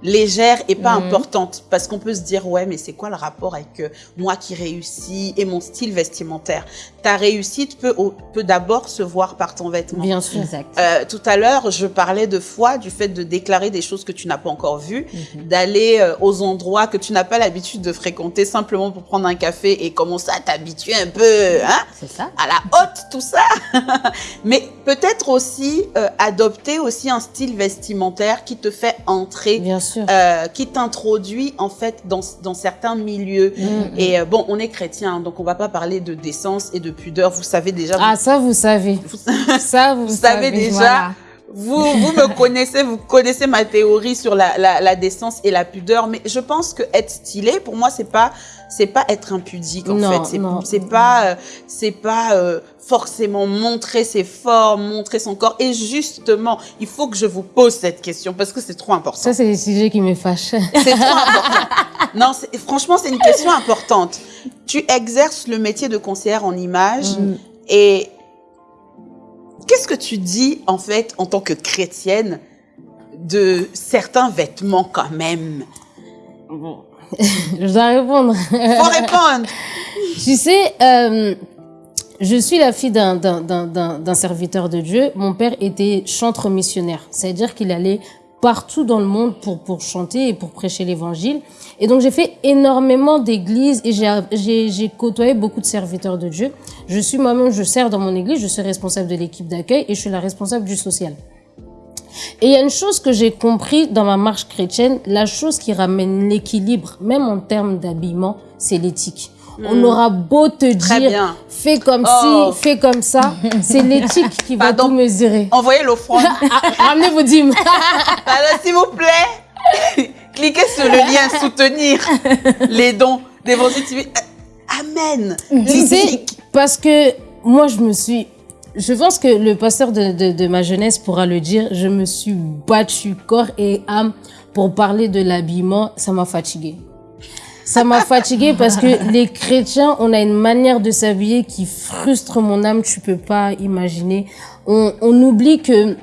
légère et pas mhm. importante. Parce qu'on peut se dire ouais mais c'est quoi le rapport avec euh, moi qui réussis et mon style vestimentaire? Ta réussite peut peut d'abord se voir par ton vêtement. Bien sûr. Exact. Euh, tout à l'heure je parlais de foi du fait de déclarer des choses que tu n'as pas encore vues mhm. d'aller euh, aux endroits que tu n'as pas l'habitude de fréquenter simplement pour prendre un café et commencer à t'habituer un peu hein? C'est ça. À la haute tout ça. Mais peut-être aussi adopter aussi un style vestimentaire qui te fait entrer bien euh, qui t'introduit en fait dans, dans certains milieux. Mm, mm. Et euh, bon, on est chrétien, donc on va pas parler de décence et de pudeur. Vous savez déjà. Ah, ça vous savez. ça vous, savez déjà. Vous, vous me connaissez, vous connaissez ma théorie sur la, la, la, décence et la pudeur, mais je pense que être stylé, pour moi, c'est pas, c'est pas être impudique en fait. C'est, c'est pas, euh, c'est pas euh, forcément montrer ses formes, montrer son corps. Et justement, il faut que je vous pose cette question parce que c'est trop important. Ça, c'est des sujets qui me fâchent. C'est trop important. non, franchement, c'est une question importante. Tu exerces le métier de conseillère en image mm. et Qu'est-ce que tu dis, en fait, en tant que chrétienne, de certains vêtements quand même? Bon. Je dois répondre. Faut répondre. tu sais, euh, je suis la fille d'un serviteur de Dieu. Mon père était chantre missionnaire. C'est-à-dire qu'il allait partout dans le monde pour, pour chanter et pour prêcher l'évangile. Et donc, j'ai fait énormément d'églises et j'ai côtoyé beaucoup de serviteurs de Dieu. Je suis moi-même, je sers dans mon église, je suis responsable de l'équipe d'accueil et je suis la responsable du social. Et il y a une chose que j'ai compris dans ma marche chrétienne, la chose qui ramène l'équilibre, même en termes d'habillement, c'est l'éthique. On hmm. aura beau te dire, fais comme oh. ci, fais comme ça, c'est l'éthique qui va tout mesurer. Envoyez l'offrande. Ah, ramenez vos dîmes. Alors, s'il vous plaît, cliquez sur le lien soutenir les dons d'Évangile TV. Amen. Tu sais, parce que moi, je me suis je pense que le pasteur de, de, ma jeunesse pourra le dire. Je me suis battue corps et âme pour parler de l'habillement. Ça m'a fatiguée. Ça m'a fatiguée parce que les chrétiens, on a une manière de s'habiller qui frustre mon âme. Tu peux pas imaginer. On, on oublie que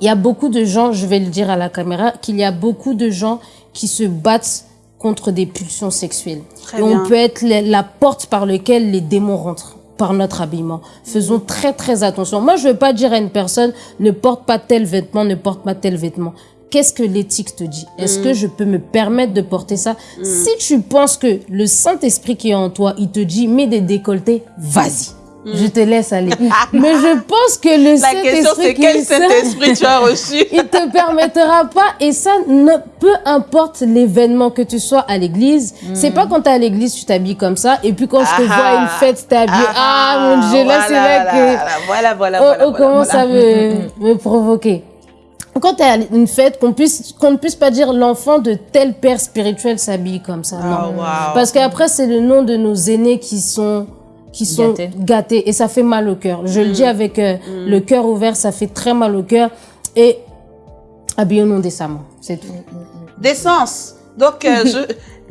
il y a beaucoup de gens, je vais le dire à la caméra, qu'il y a beaucoup de gens qui se battent contre des pulsions sexuelles. et on peut être la porte par laquelle les démons rentrent par notre habillement. Faisons très très attention. Moi, je veux pas dire à une personne ne porte pas tel vêtement, ne porte pas tel vêtement. Qu'est-ce que l'éthique te dit? Est-ce que mm. je peux me permettre de porter ça? Mm. Si tu penses que le Saint-Esprit qui est en toi, il te dit mets des décolletés, vas-y. Je te laisse aller. Mais je pense que le Saint-Esprit... La question, c'est quel Saint-Esprit tu as reçu? Il te permettra pas. Et ça, ne, peu importe l'événement que tu sois à l'église, c'est pas quand tu es à l'église, tu t'habilles comme ça. Et puis quand je te vois à une fête, tu t'habilles. Ah, ah, mon Dieu, là, c'est vrai que... Voilà, voilà, voilà. On, commence à me, me provoquer? Quand tu es à une fête, qu'on puisse qu'on ne puisse pas dire l'enfant de tel père spirituel s'habille comme ça. non. Oh, Parce qu'après, c'est le nom de nos aînés qui sont qui sont gâtés. et ça fait mal au cœur. Je le dis mm. avec euh, mm. le cœur ouvert, ça fait très mal au cœur et habillons-nous décemment, c'est tout. Décence. Donc, euh, je,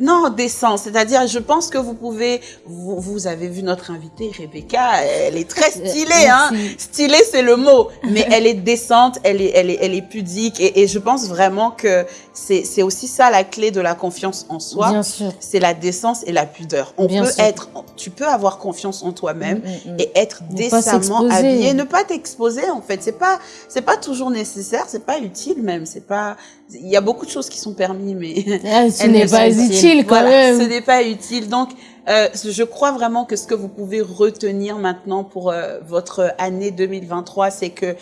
non, décence. C'est-à-dire, je pense que vous pouvez, vous, vous, avez vu notre invitée, Rebecca, elle est très stylée, hein. Stylée, c'est le mot. Mais elle est décente, elle est, elle est, elle est pudique. Et, et je pense vraiment que c'est, c'est aussi ça la clé de la confiance en soi. Bien sûr. C'est la décence et la pudeur. On peut être, tu peux avoir confiance en toi-même mm, mm, mm. et être décemment habillé. Ne pas t'exposer, en fait. C'est pas, c'est pas toujours nécessaire, c'est pas utile même. C'est pas, il y a beaucoup de choses qui sont permis, mais ah, ce n'est pas utile quand même. Ce n'est pas utile. Donc, euh, je crois vraiment que ce que vous pouvez retenir maintenant pour euh, votre année 2023, c'est que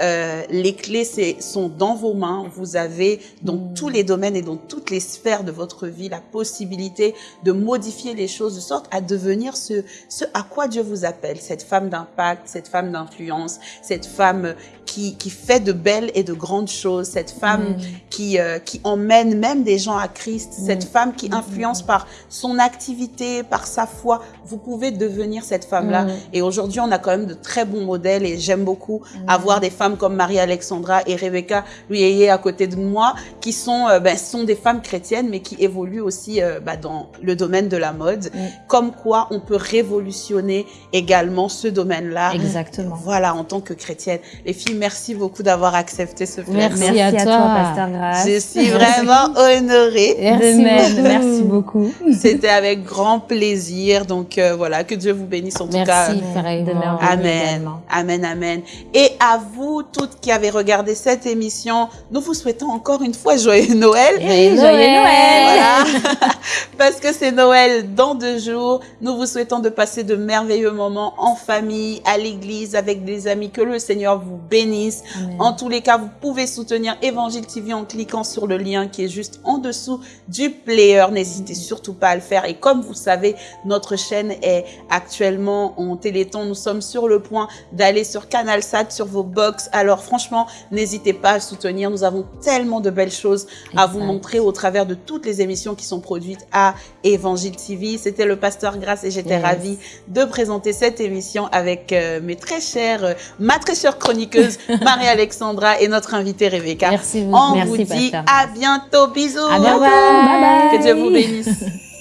euh, les clés sont dans vos mains. Vous avez dans mm. tous les domaines et dans toutes les sphères de votre vie la possibilité de modifier les choses de sorte à devenir ce, ce à quoi Dieu vous appelle. Cette femme d'impact, cette femme d'influence, cette femme qui, qui fait de belles et de grandes choses, cette femme mm. Qui, euh, qui emmène même des gens à Christ, mm. cette femme qui influence par son activité, par sa foi. Vous pouvez devenir cette femme-là. Et aujourd'hui, on a quand même de très bons modèles et j'aime beaucoup avoir des femmes comme Marie-Alexandra et Rebecca Luyeye à côté de moi, qui sont, euh, ben, sont des femmes chrétiennes, mais qui évoluent aussi euh, ben, dans le domaine de la mode. Mm. Comme quoi, on peut révolutionner également ce domaine-là. Exactement. Voilà, en tant que chrétienne. Les filles, merci beaucoup d'avoir accepté ce plaisir. Merci, à, toi, Pasteur Je suis vraiment honorée. Merci, merci beaucoup. C'était avec grand plaisir. Donc euh, voilà, que Dieu vous bénisse en tout cas. Merci, Amen. Amen, amen. Et à vous toutes qui avez regardé cette émission, nous vous souhaitons encore une fois joyeux Noël. joyeux Noël. Parce que c'est Noël dans deux jours. Nous vous souhaitons de passer de merveilleux moments en famille, à l'église, avec des amis. Que le Seigneur vous bénisse. En tous les cas, vous pouvez soutenir Évangile TV en cliquant sur le lien qui est juste en dessous du player. N'hésitez surtout pas à le faire. Et comme vous savez, notre chaîne est actuellement en téléthon. Nous sommes sur le point d'aller sur Canal Sat, sur vos box, alors franchement, n'hésitez pas à soutenir. Nous avons tellement de belles choses à vous montrer au travers de toutes les émissions qui sont produites à Évangile TV. C'était le pasteur Grâce et j'étais ravie de présenter cette émission avec euh, mes très chères, euh, ma très chère chroniqueuse Marie-Alexandra et notre invitée Rebecca. Merci On vous dit à bientôt. Bisous. À bientôt. Bye bye. Que Dieu vous bénisse.